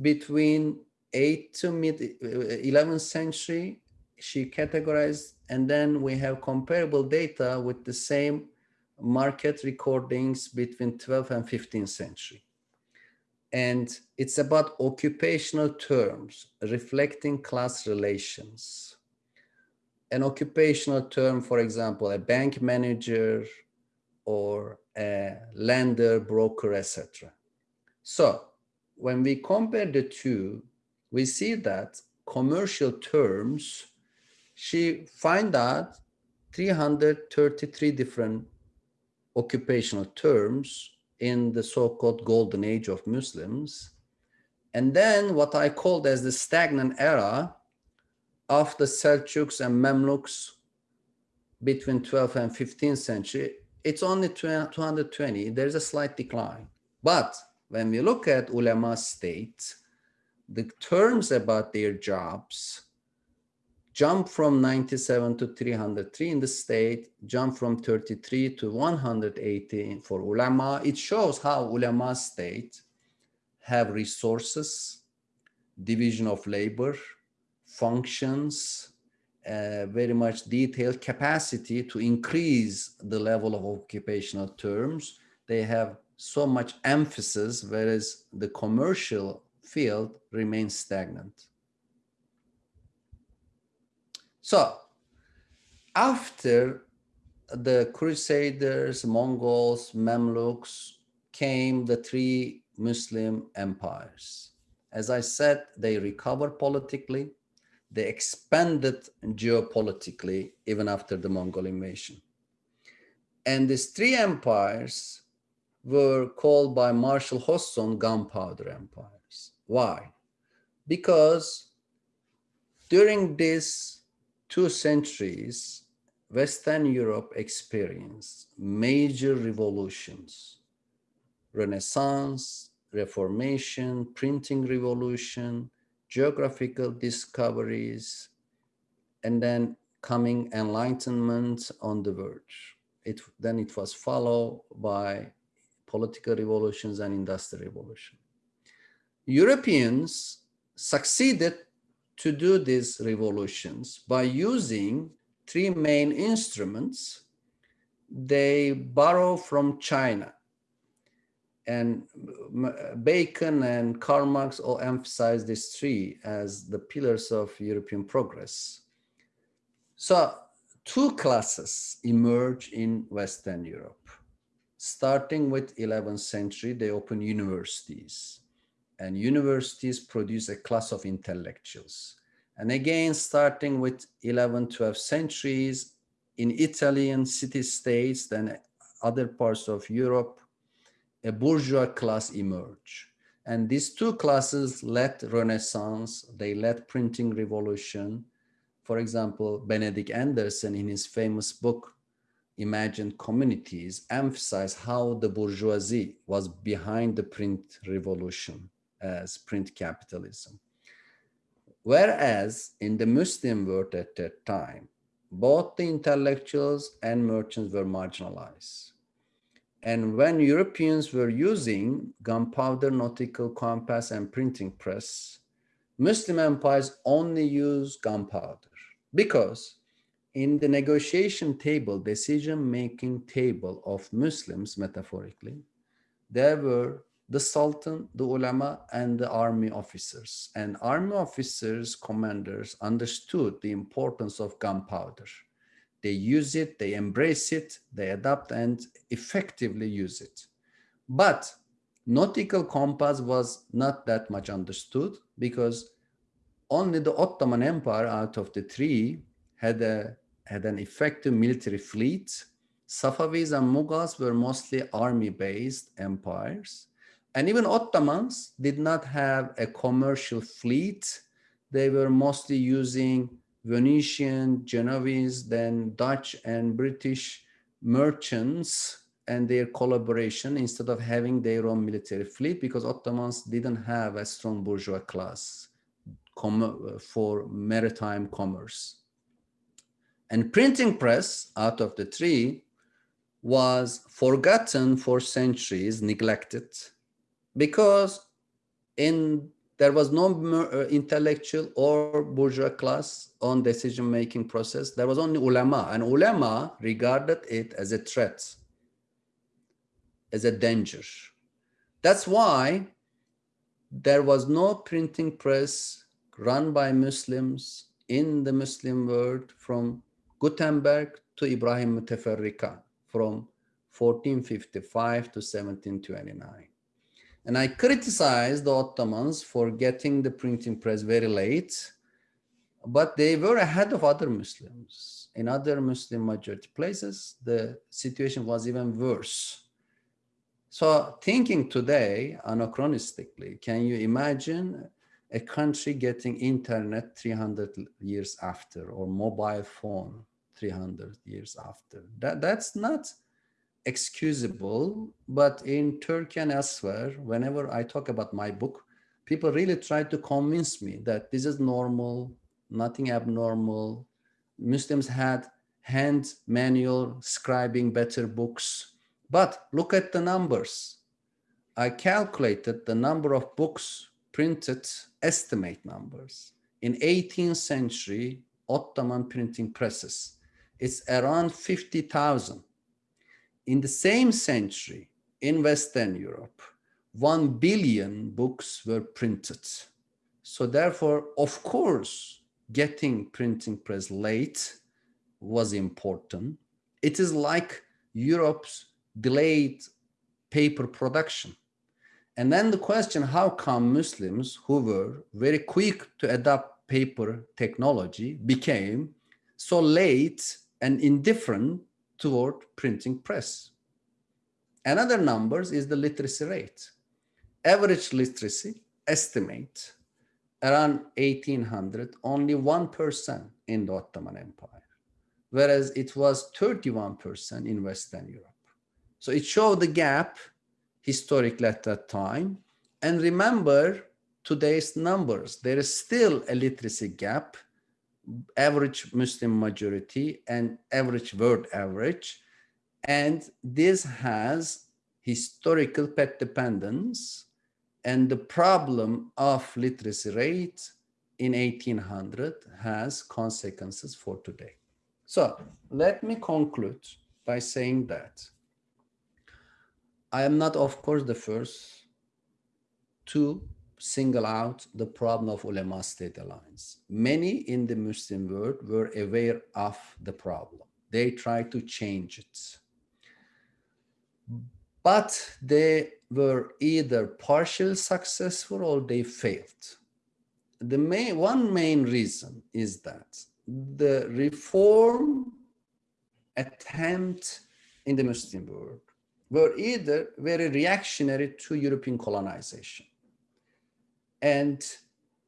[SPEAKER 2] between 8th to mid 11th uh, century she categorized and then we have comparable data with the same market recordings between 12th and 15th century. And it's about occupational terms reflecting class relations. An occupational term for example a bank manager or a lender broker etc so when we compare the two, we see that commercial terms, she find out 333 different occupational terms in the so-called golden age of Muslims. And then what I called as the stagnant era of the Seljuks and Mamluks between 12th and 15th century, it's only 220. There's a slight decline. But when we look at ulama state, the terms about their jobs jump from 97 to 303 in the state, jump from 33 to 180 for ulama. It shows how ulama state have resources, division of labor, functions, uh, very much detailed capacity to increase the level of occupational terms. They have so much emphasis, whereas the commercial field remains stagnant. So after the Crusaders, Mongols, Mamluks came the three Muslim empires. As I said, they recovered politically, they expanded geopolitically even after the Mongol invasion. And these three empires were called by Marshall Hodgson gunpowder empires. Why? Because during these two centuries, Western Europe experienced major revolutions, Renaissance, Reformation, printing revolution, geographical discoveries, and then coming enlightenment on the verge. It, then it was followed by political revolutions and industrial revolution. Europeans succeeded to do these revolutions by using three main instruments. They borrow from China and Bacon and Karl Marx all emphasize these three as the pillars of European progress. So two classes emerge in Western Europe. Starting with 11th century, they open universities and universities produce a class of intellectuals. And again, starting with 11th, 12th centuries in Italian city-states, then other parts of Europe, a bourgeois class emerge. And these two classes led Renaissance, they led printing revolution. For example, Benedict Anderson in his famous book, Imagined Communities, emphasize how the bourgeoisie was behind the print revolution as print capitalism. Whereas in the Muslim world at that time, both the intellectuals and merchants were marginalized. And when Europeans were using gunpowder, nautical compass, and printing press, Muslim empires only used gunpowder because in the negotiation table, decision-making table of Muslims, metaphorically, there were the Sultan, the ulama, and the army officers. And army officers, commanders understood the importance of gunpowder they use it, they embrace it, they adapt and effectively use it. But nautical compass was not that much understood because only the Ottoman Empire out of the three had, a, had an effective military fleet. Safavids and Mughals were mostly army-based empires. And even Ottomans did not have a commercial fleet. They were mostly using Venetian, Genoese, then Dutch and British merchants and their collaboration instead of having their own military fleet because Ottomans didn't have a strong bourgeois class for maritime commerce. And printing press out of the three was forgotten for centuries, neglected, because in there was no uh, intellectual or bourgeois class on decision-making process. There was only ulama, and ulama regarded it as a threat, as a danger. That's why there was no printing press run by Muslims in the Muslim world from Gutenberg to Ibrahim Muteferrika from 1455 to 1729. And I criticized the Ottomans for getting the printing press very late, but they were ahead of other Muslims. In other Muslim majority places, the situation was even worse. So thinking today, anachronistically, can you imagine a country getting internet 300 years after or mobile phone 300 years after? That, that's not excusable, but in Turkey and elsewhere, whenever I talk about my book, people really try to convince me that this is normal, nothing abnormal. Muslims had hand manual scribing better books. But look at the numbers. I calculated the number of books printed, estimate numbers. In 18th century, Ottoman printing presses, it's around 50,000. In the same century, in Western Europe, 1 billion books were printed. So therefore, of course, getting printing press late was important. It is like Europe's delayed paper production. And then the question, how come Muslims who were very quick to adopt paper technology became so late and indifferent toward printing press? Another numbers is the literacy rate. Average literacy estimate around 1800, only 1% in the Ottoman Empire, whereas it was 31% in Western Europe. So it showed the gap historically at that time. And remember today's numbers, there is still a literacy gap, average Muslim majority and average world average. And this has historical path dependence and the problem of literacy rate in 1800 has consequences for today. So let me conclude by saying that I am not, of course, the first to single out the problem of ulama-state alliance. Many in the Muslim world were aware of the problem. They tried to change it. But they were either partially successful or they failed. The main, one main reason is that the reform attempt in the Muslim world were either very reactionary to European colonization. And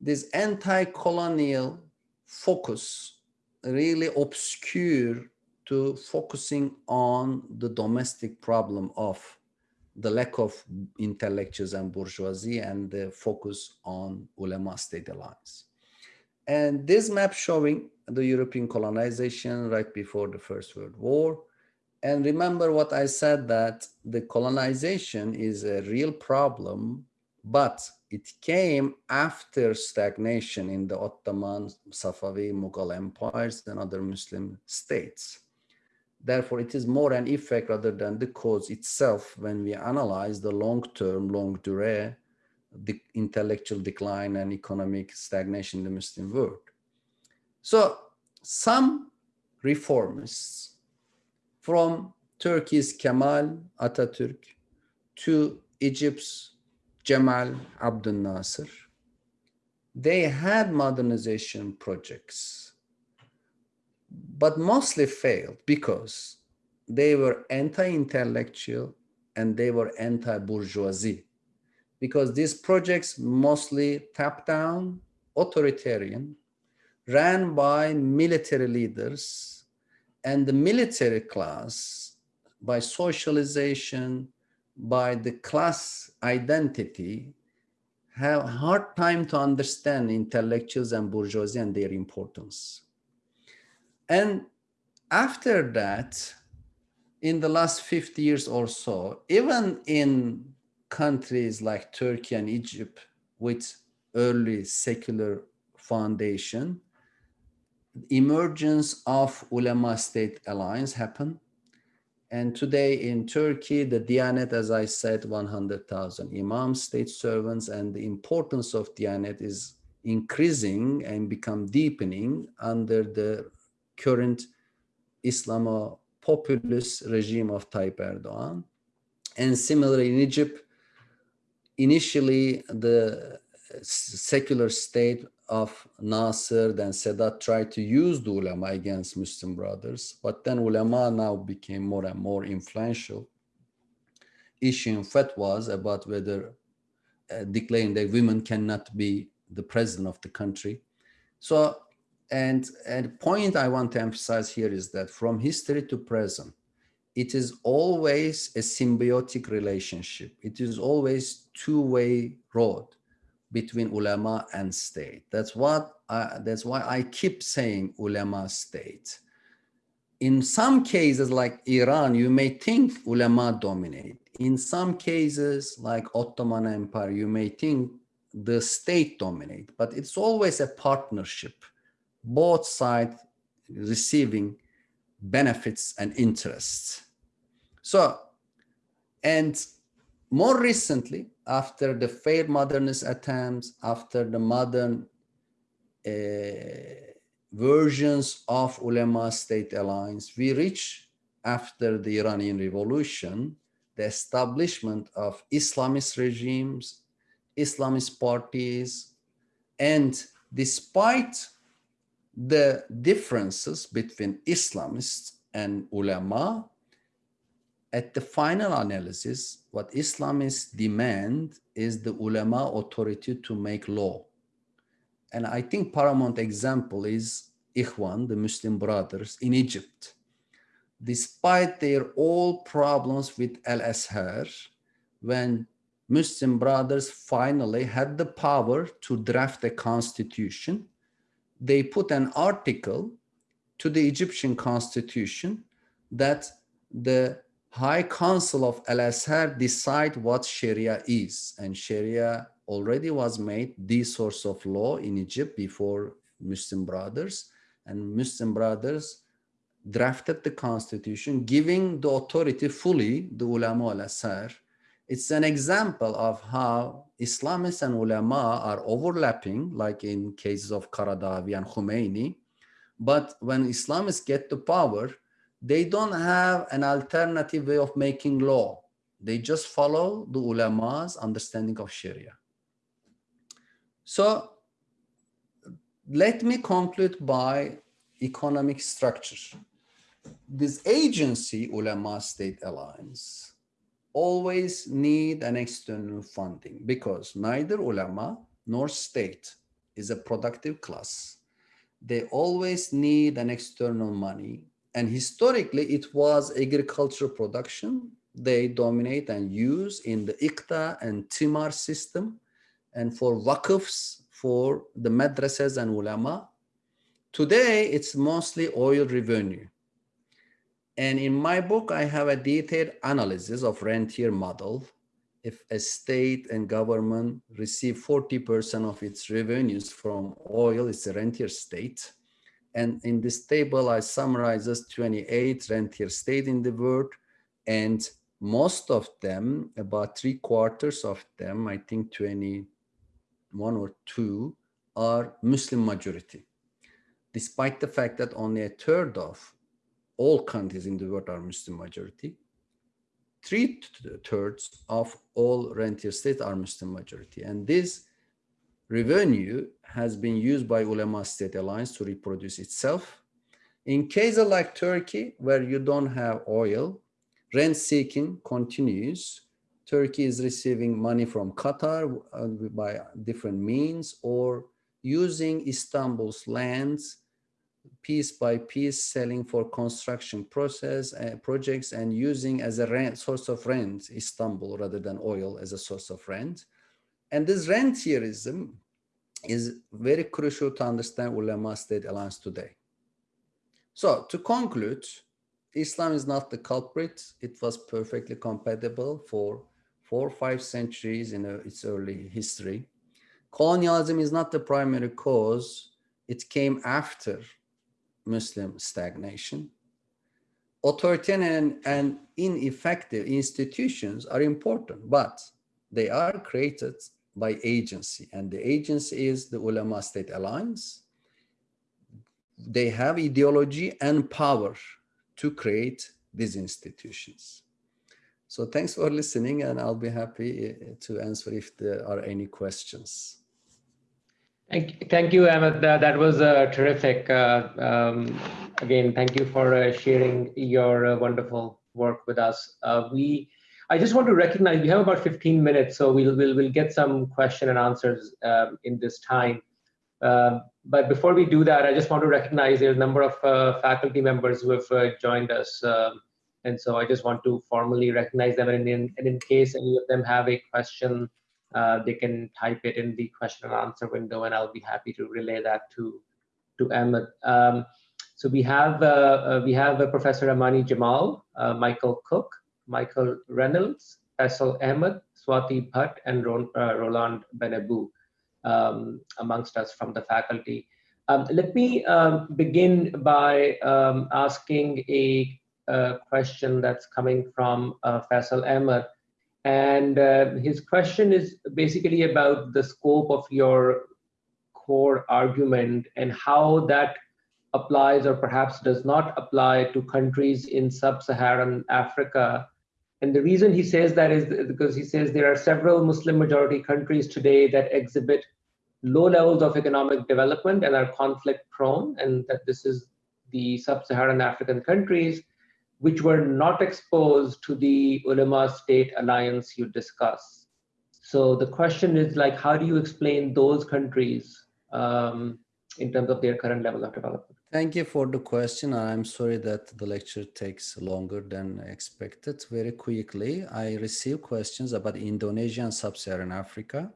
[SPEAKER 2] this anti-colonial focus really obscure to focusing on the domestic problem of the lack of intellectuals and bourgeoisie and the focus on ulama state alliance. And this map showing the European colonization right before the First World War. And remember what I said that the colonization is a real problem, but it came after stagnation in the Ottoman, Safavi, Mughal empires and other Muslim states. Therefore, it is more an effect rather than the cause itself when we analyze the long-term, long-durée, the intellectual decline and economic stagnation in the Muslim world. So some reformists from Turkey's Kemal Atatürk to Egypt's Jamal Abdel Nasser, they had modernization projects but mostly failed because they were anti-intellectual and they were anti-bourgeoisie. Because these projects mostly top-down, authoritarian, ran by military leaders and the military class by socialization, by the class identity, have hard time to understand intellectuals and bourgeoisie and their importance. And after that, in the last 50 years or so, even in countries like Turkey and Egypt with early secular foundation, emergence of ulama state alliance happened. And today in Turkey, the Diyanet, as I said, 100,000 imams, state servants, and the importance of Diyanet is increasing and become deepening under the current Islamo populist regime of Tayyip Erdogan. And similarly in Egypt, initially the secular state of Nasser then Sadat tried to use the ulama against Muslim brothers, but then ulama now became more and more influential, issuing fatwas about whether uh, declaring that women cannot be the president of the country. So and, and point I want to emphasize here is that from history to present, it is always a symbiotic relationship. It is always two-way road. Between ulama and state. That's what I, that's why I keep saying ulama state. In some cases like Iran, you may think ulama dominate. In some cases like Ottoman Empire, you may think the state dominate, but it's always a partnership, both sides receiving benefits and interests. So, and more recently, after the failed modernist attempts, after the modern uh, versions of ulama state alliance, we reach after the Iranian revolution, the establishment of Islamist regimes, Islamist parties, and despite the differences between Islamists and ulama, at the final analysis, what Islamists demand is the ulama authority to make law. And I think paramount example is Ikhwan, the Muslim brothers in Egypt. Despite their all problems with Al-Azhar, when Muslim brothers finally had the power to draft a constitution, they put an article to the Egyptian constitution that the High Council of Al-Azhar decide what Sharia is. And Sharia already was made the source of law in Egypt before Muslim Brothers. And Muslim Brothers drafted the constitution, giving the authority fully the ulama al-Azhar. It's an example of how Islamists and ulama are overlapping, like in cases of Qaradawi and Khomeini. But when Islamists get the power, they don't have an alternative way of making law. They just follow the ulama's understanding of Sharia. So let me conclude by economic structure. This agency, Ulama State Alliance, always need an external funding because neither ulama nor state is a productive class. They always need an external money and historically, it was agricultural production. They dominate and use in the Ikta and Timar system. And for waqfs, for the madrasas and ulama. Today, it's mostly oil revenue. And in my book, I have a detailed analysis of rentier model. If a state and government receive 40% of its revenues from oil, it's a rentier state. And in this table, I summarizes 28 rentier state in the world. And most of them, about three quarters of them, I think 21 or two, are Muslim majority. Despite the fact that only a third of all countries in the world are Muslim majority, three thirds of all rentier states are Muslim majority. And this revenue has been used by Ulema state alliance to reproduce itself. In cases like Turkey, where you don't have oil, rent seeking continues. Turkey is receiving money from Qatar uh, by different means or using Istanbul's lands piece by piece selling for construction process uh, projects and using as a rent, source of rent Istanbul rather than oil as a source of rent. And this rentierism is very crucial to understand ulama state alliance today. So to conclude, Islam is not the culprit. It was perfectly compatible for four or five centuries in uh, its early history. Colonialism is not the primary cause. It came after Muslim stagnation. Authoritarian and ineffective institutions are important, but they are created by agency and the agency is the ulama state alliance they have ideology and power to create these institutions so thanks for listening and i'll be happy eh, to answer if there are any questions
[SPEAKER 1] Thank, you, thank you, Ahmet. That, was uh, terrific. Uh, um, again, thank you for uh, sharing your uh, wonderful work with us. Uh, we I just want to recognize we have about 15 minutes, so we'll we'll, we'll get some question and answers um, in this time. Uh, but before we do that, I just want to recognize there's a number of uh, faculty members who have uh, joined us. Um, and so I just want to formally recognize them. And in, and in case any of them have a question uh, they can type it in the question and answer window, and I'll be happy to relay that to to Ahmet. Um, so we have uh, uh we have Professor Amani Jamal, Michael Cook, Michael Reynolds, Faisal Ahmed, Swati Bhatt, and Roland Benabou, um, amongst us from the faculty. Um, let me um, begin by um, asking a, a, question that's coming from uh, Faisal Ahmed. And uh, his question is basically about the scope of your core argument and how that applies or perhaps does not apply to countries in sub-Saharan Africa. And the reason he says that is because he says there are several Muslim majority countries today that exhibit low levels of economic development and are conflict prone and that this is the sub-Saharan African countries which were not exposed to the ulama state alliance you discuss. So the question is like, how do you explain those countries um, in terms of their current level of development?
[SPEAKER 2] Thank you for the question. I'm sorry that the lecture takes longer than expected. Very quickly, I receive questions about Indonesia and Sub-Saharan Africa.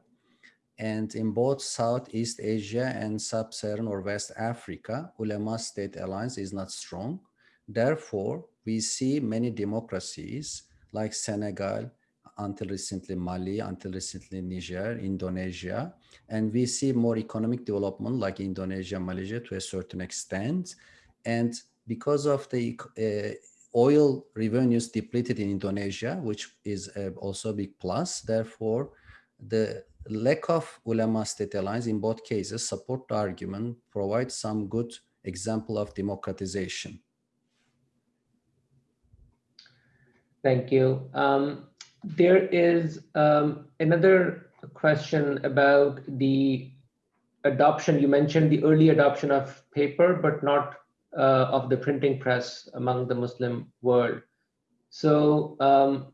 [SPEAKER 2] And in both Southeast Asia and Sub-Saharan or West Africa, ulama state alliance is not strong. Therefore, we see many democracies like Senegal, until recently Mali, until recently Niger, Indonesia, and we see more economic development like Indonesia, Malaysia to a certain extent. And because of the uh, oil revenues depleted in Indonesia, which is uh, also a big plus, therefore, the lack of ulama state alliance in both cases support the argument, provide some good example of democratization.
[SPEAKER 1] Thank you. Um, there is um, another question about the adoption. You mentioned the early adoption of paper, but not uh, of the printing press among the Muslim world. So um,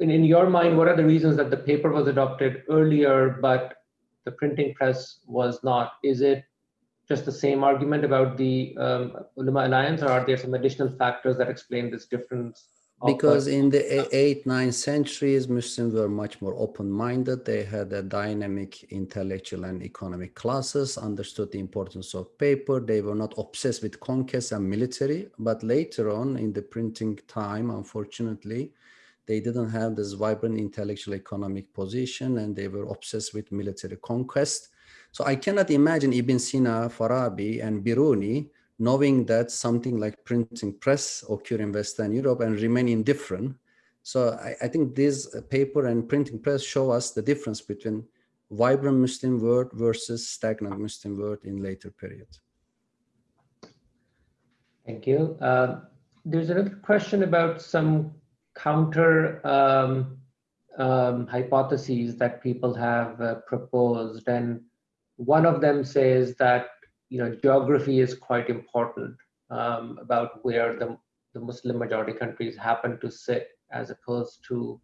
[SPEAKER 1] in, in your mind, what are the reasons that the paper was adopted earlier, but the printing press was not? Is it just the same argument about the um, Ulama Alliance, or are there some additional factors that explain this difference?
[SPEAKER 2] Oh, because in the 8th, 9th centuries, Muslims were much more open-minded. They had a dynamic intellectual and economic classes, understood the importance of paper. They were not obsessed with conquest and military. But later on in the printing time, unfortunately, they didn't have this vibrant intellectual economic position and they were obsessed with military conquest. So I cannot imagine Ibn Sina, Farabi and Biruni knowing that something like printing press occur in Western Europe and remain indifferent. So I, I think this paper and printing press show us the difference between vibrant Muslim world versus stagnant Muslim world in later period.
[SPEAKER 1] Thank you. Uh, there's another question about some counter um, um, hypotheses that people have uh, proposed. And one of them says that you know geography is quite important um, about where the, the Muslim majority countries happen to sit as opposed to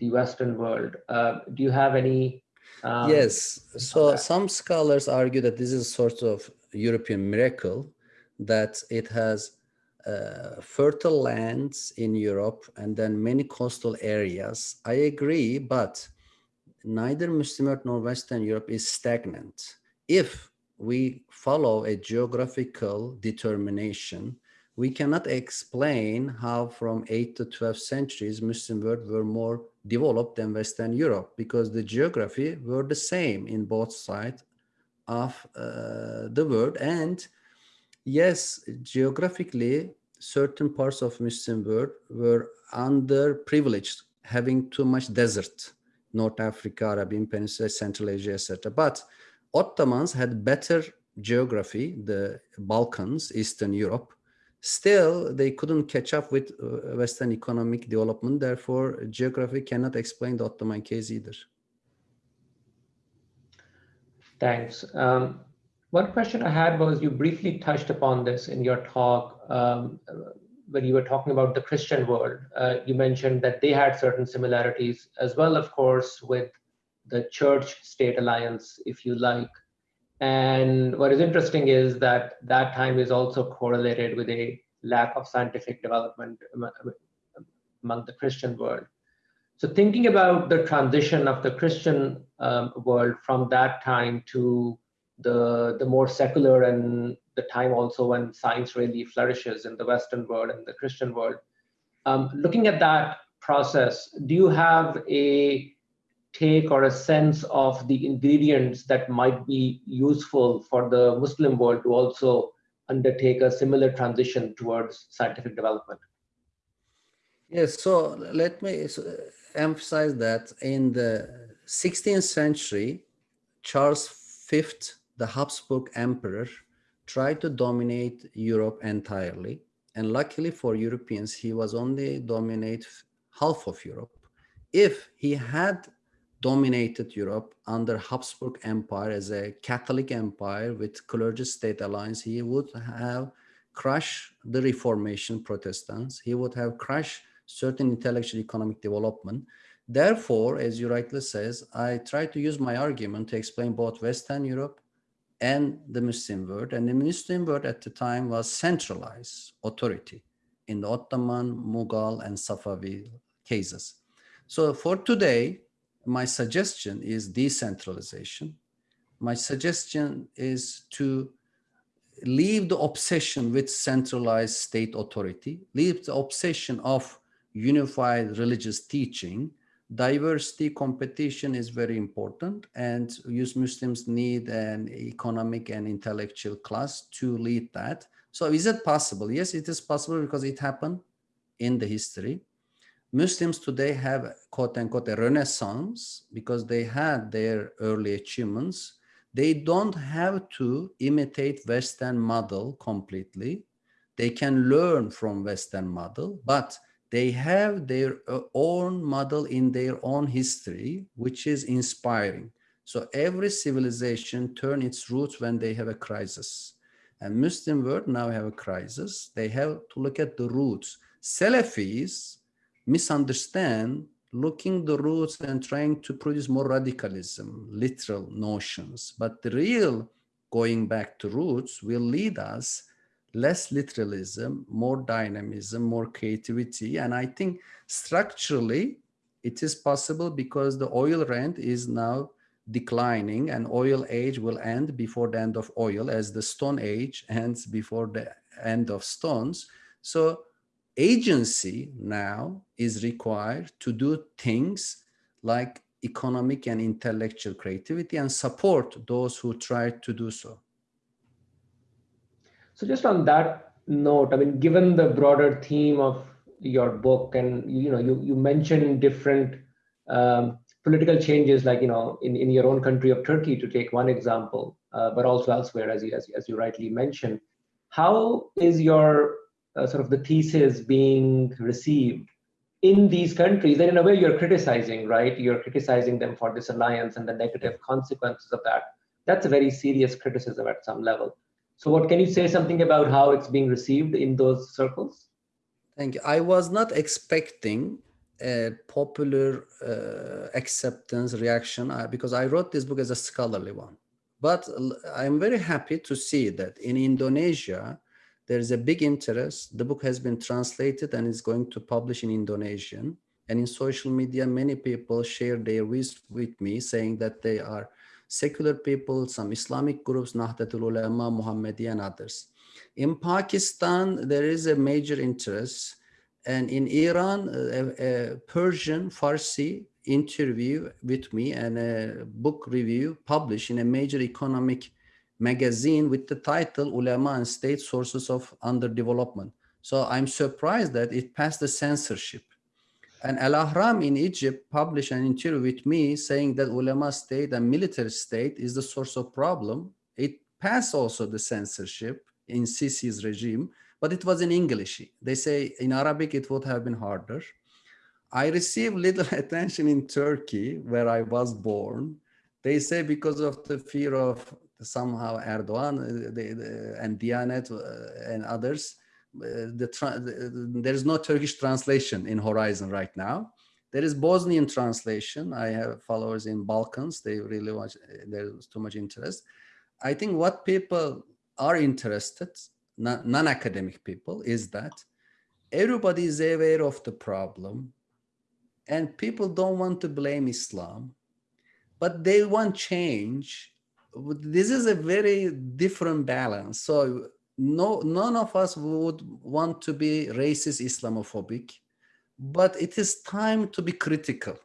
[SPEAKER 1] the Western world. Uh, do you have any?
[SPEAKER 2] Um, yes. So some scholars argue that this is a sort of European miracle, that it has uh, fertile lands in Europe and then many coastal areas. I agree, but neither Muslim nor Western Europe is stagnant. If we follow a geographical determination, we cannot explain how from 8th to 12th centuries Muslim world were more developed than Western Europe because the geography were the same in both sides of uh, the world and yes, geographically, certain parts of Muslim world were underprivileged, having too much desert, North Africa, Arabian Peninsula, Central Asia, etc. But Ottomans had better geography, the Balkans, Eastern Europe. Still, they couldn't catch up with uh, Western economic development. Therefore, geography cannot explain the Ottoman case either.
[SPEAKER 1] Thanks. Um, one question I had was you briefly touched upon this in your talk um, when you were talking about the Christian world. Uh, you mentioned that they had certain similarities as well, of course, with the church-state alliance, if you like. And what is interesting is that that time is also correlated with a lack of scientific development among the Christian world. So thinking about the transition of the Christian um, world from that time to the, the more secular and the time also when science really flourishes in the Western world and the Christian world, um, looking at that process, do you have a take or a sense of the ingredients that might be useful for the Muslim world to also undertake a similar transition towards scientific development?
[SPEAKER 2] Yes, so let me emphasize that in the 16th century, Charles V, the Habsburg emperor, tried to dominate Europe entirely. And luckily for Europeans, he was only dominate half of Europe. If he had dominated Europe under Habsburg Empire as a Catholic empire with clergy state alliance, he would have crushed the Reformation Protestants. He would have crushed certain intellectual economic development. Therefore, as you rightly says, I try to use my argument to explain both Western Europe and the Muslim world. And the Muslim world at the time was centralized authority in the Ottoman, Mughal, and Safavid cases. So for today, my suggestion is decentralization. My suggestion is to leave the obsession with centralized state authority, leave the obsession of unified religious teaching, diversity competition is very important and use Muslims need an economic and intellectual class to lead that. So is it possible? Yes, it is possible because it happened in the history. Muslims today have quote unquote a renaissance because they had their early achievements. They don't have to imitate Western model completely. They can learn from Western model, but they have their uh, own model in their own history, which is inspiring. So every civilization turn its roots when they have a crisis. And Muslim world now have a crisis. They have to look at the roots. Salafis misunderstand looking the roots and trying to produce more radicalism, literal notions. But the real going back to roots will lead us less literalism, more dynamism, more creativity. And I think structurally it is possible because the oil rent is now declining and oil age will end before the end of oil as the stone age ends before the end of stones. So agency now is required to do things like economic and intellectual creativity and support those who try to do so.
[SPEAKER 1] So just on that note, I mean, given the broader theme of your book and, you know, you, you mentioned different um, political changes, like, you know, in, in your own country of Turkey, to take one example, uh, but also elsewhere, as you, as, as you rightly mentioned, how is your uh, sort of the thesis being received in these countries? And in a way, you're criticizing, right? You're criticizing them for this alliance and the negative consequences of that. That's a very serious criticism at some level. So what can you say something about how it's being received in those circles?
[SPEAKER 2] Thank you. I was not expecting a popular uh, acceptance reaction uh, because I wrote this book as a scholarly one. But I'm very happy to see that in Indonesia, there is a big interest. The book has been translated and is going to publish in Indonesian. And in social media, many people share their views with me saying that they are secular people, some Islamic groups, Nahdlatul Ulama, Muhammadi and others. In Pakistan, there is a major interest. And in Iran, a, a Persian Farsi interview with me and a book review published in a major economic magazine with the title Ulama and State Sources of Underdevelopment. So I'm surprised that it passed the censorship. And Al-Ahram in Egypt published an interview with me saying that ulema state and military state is the source of problem. It passed also the censorship in Sisi's regime, but it was in English. They say in Arabic it would have been harder. I received little attention in Turkey, where I was born. They say because of the fear of somehow Erdogan uh, and Diyanet uh, and others, the, the, there's no Turkish translation in Horizon right now. There is Bosnian translation. I have followers in Balkans. They really watch, there's too much interest. I think what people are interested, non-academic people, is that everybody is aware of the problem. and people don't want to blame Islam, but they want change. This is a very different balance. So no, none of us would want to be racist Islamophobic, but it is time to be critical.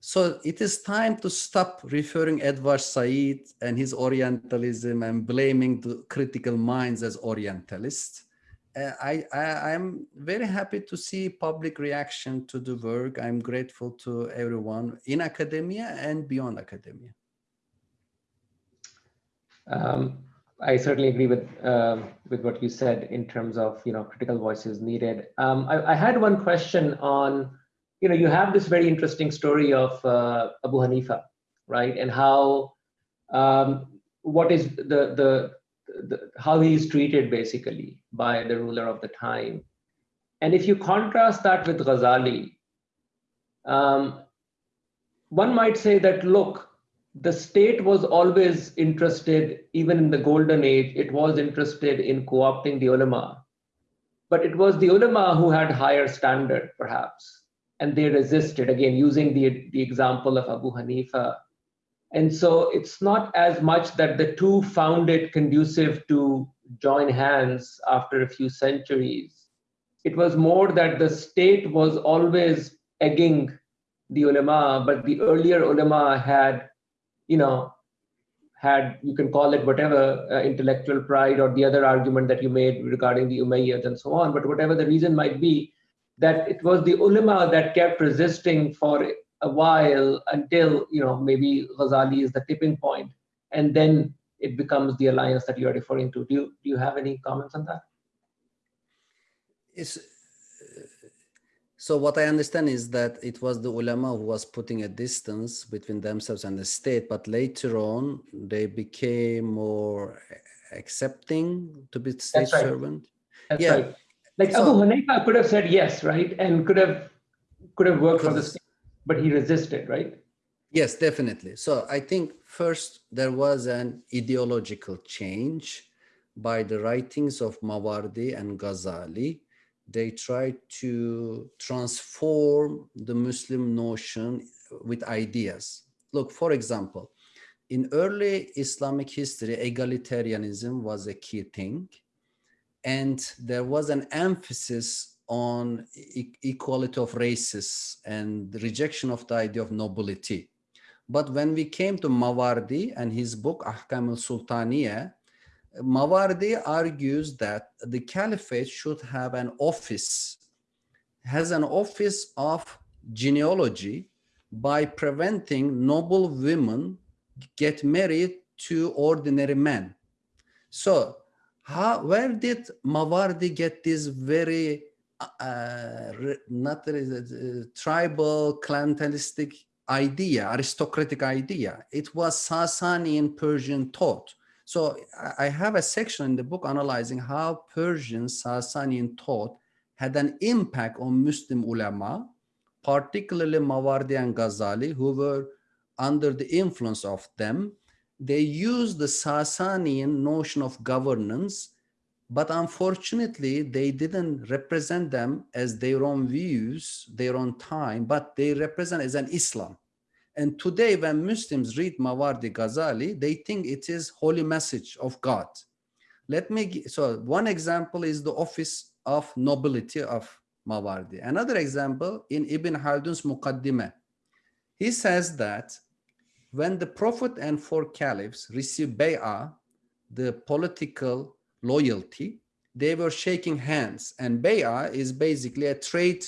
[SPEAKER 2] So it is time to stop referring Edward Said and his Orientalism and blaming the critical minds as Orientalists. Uh, I, I, am very happy to see public reaction to the work. I'm grateful to everyone in academia and beyond academia.
[SPEAKER 1] Um, I certainly agree with uh, with what you said in terms of you know critical voices needed. Um, I, I, had one question on you know you have this very interesting story of uh, Abu Hanifa, right, and how um, what is the, the the how he is treated basically by the ruler of the time, and if you contrast that with Ghazali, um, one might say that look the state was always interested, even in the golden age, it was interested in co-opting the ulama. But it was the ulama who had higher standard, perhaps, and they resisted, again, using the, the example of Abu Hanifa. And so it's not as much that the two found it conducive to join hands after a few centuries. It was more that the state was always egging the ulama, but the earlier ulama had you know, had, you can call it whatever, uh, intellectual pride or the other argument that you made regarding the Umayyads and so on, but whatever the reason might be, that it was the ulama that kept resisting for a while until, you know, maybe Ghazali is the tipping point, and then it becomes the alliance that you're referring to. Do you, do you have any comments on that?
[SPEAKER 2] It's so what I understand is that it was the ulama who was putting a distance between themselves and the state, but later on they became more accepting to be state
[SPEAKER 1] That's right.
[SPEAKER 2] servant.
[SPEAKER 1] That's yeah. right. Like so, Abu Hanifa could have said yes, right, and could have could have worked for the state, but he resisted, right?
[SPEAKER 2] Yes, definitely. So I think first there was an ideological change by the writings of Mawardi and Ghazali they try to transform the Muslim notion with ideas. Look, for example, in early Islamic history, egalitarianism was a key thing. And there was an emphasis on e equality of races and rejection of the idea of nobility. But when we came to Mawardi and his book, Ahkam al-Sultaniyah, Mawardi argues that the caliphate should have an office, has an office of genealogy by preventing noble women get married to ordinary men. So how, where did Mawardi get this very uh, not uh, tribal clientelistic idea, aristocratic idea? It was Sasanian Persian thought. So I have a section in the book analyzing how Persian Sasanian thought had an impact on Muslim ulama, particularly Mawardi and Ghazali, who were under the influence of them. They used the Sasanian notion of governance, but unfortunately, they didn't represent them as their own views, their own time, but they represent as an Islam. And today, when Muslims read Mawardi Ghazali, they think it is holy message of God. Let me, so one example is the office of nobility of Mawardi. Another example in Ibn Khaldun's Muqaddimah. He says that when the Prophet and four caliphs received bay'ah, the political loyalty, they were shaking hands. And bay'ah is basically a trade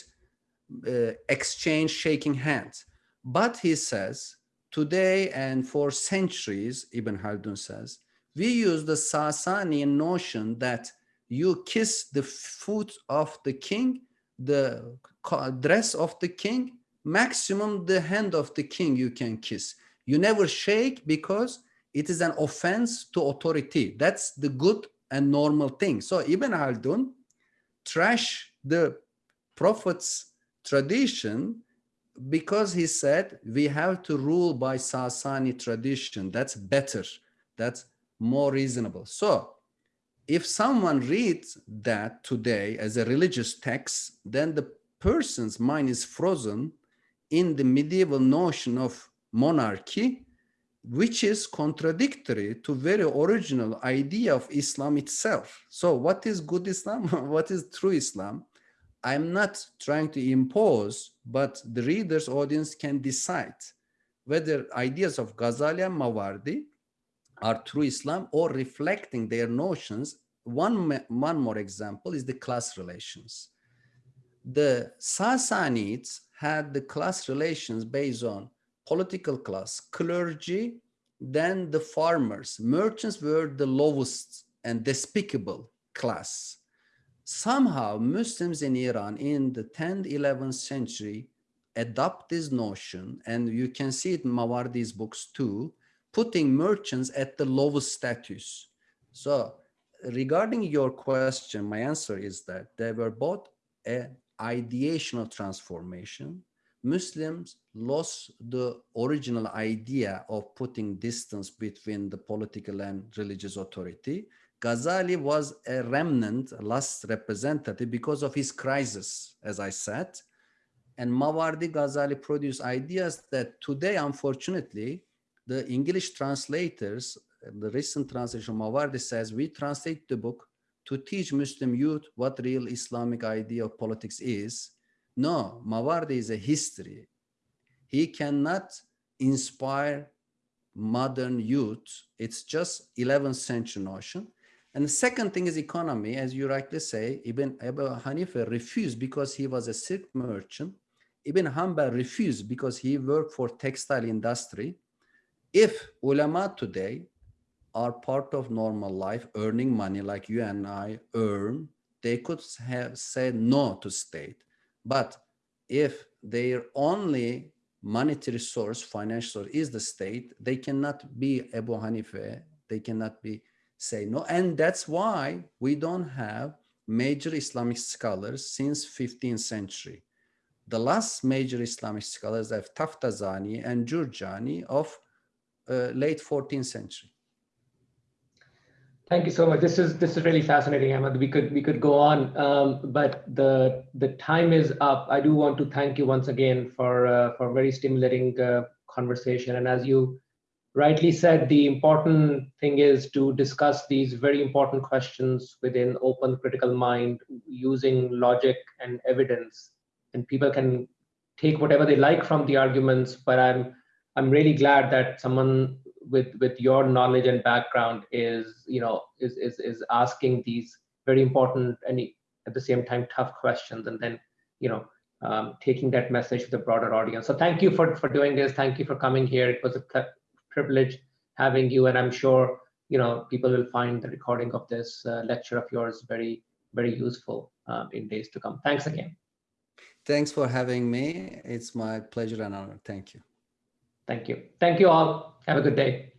[SPEAKER 2] uh, exchange shaking hands. But he says, today and for centuries, Ibn Khaldun says, we use the Sasanian notion that you kiss the foot of the king, the dress of the king, maximum the hand of the king you can kiss. You never shake because it is an offense to authority. That's the good and normal thing. So Ibn Khaldun trash the prophet's tradition because he said we have to rule by Sasani tradition. That's better. That's more reasonable. So if someone reads that today as a religious text, then the person's mind is frozen in the medieval notion of monarchy, which is contradictory to very original idea of Islam itself. So what is good Islam? what is true Islam? I'm not trying to impose, but the reader's audience can decide whether ideas of Ghazali and Mawardi are true Islam or reflecting their notions. One, one more example is the class relations. The Sassanids had the class relations based on political class, clergy, then the farmers. Merchants were the lowest and despicable class somehow Muslims in Iran in the 10th, 11th century adopt this notion, and you can see it in Mawardi's books too, putting merchants at the lowest status. So regarding your question, my answer is that they were both an ideational transformation. Muslims lost the original idea of putting distance between the political and religious authority Ghazali was a remnant, a last representative because of his crisis, as I said. And Mawardi Ghazali produced ideas that today, unfortunately, the English translators, the recent translation Mawardi says, we translate the book to teach Muslim youth what real Islamic idea of politics is. No, Mawardi is a history. He cannot inspire modern youth. It's just 11th century notion. And the second thing is economy, as you rightly say, Ibn Abu Hanifa refused because he was a silk merchant. Ibn Hanbal refused because he worked for textile industry. If ulama today are part of normal life, earning money like you and I earn, they could have said no to state. But if their only monetary source, financial source is the state, they cannot be Abu Hanifa, they cannot be say no. And that's why we don't have major Islamic scholars since 15th century. The last major Islamic scholars are Taftazani and Jurjani of uh, late 14th century.
[SPEAKER 1] Thank you so much. This is this is really fascinating, Ahmet. We could we could go on, um, but the the time is up. I do want to thank you once again for uh, for very stimulating uh, conversation. And as you rightly said, the important thing is to discuss these very important questions within open critical mind using logic and evidence. And people can take whatever they like from the arguments, but I'm I'm really glad that someone with with your knowledge and background is you know is is is asking these very important and at the same time tough questions and then you know um, taking that message to the broader audience. So thank you for for doing this. Thank you for coming here. It was a privilege having you, and I'm sure you know people will find the recording of this uh, lecture of yours very, very useful um, in days to come. Thanks again.
[SPEAKER 2] Thanks for having me. It's my pleasure and honor. Thank you.
[SPEAKER 1] Thank you. Thank you all. Have a good day.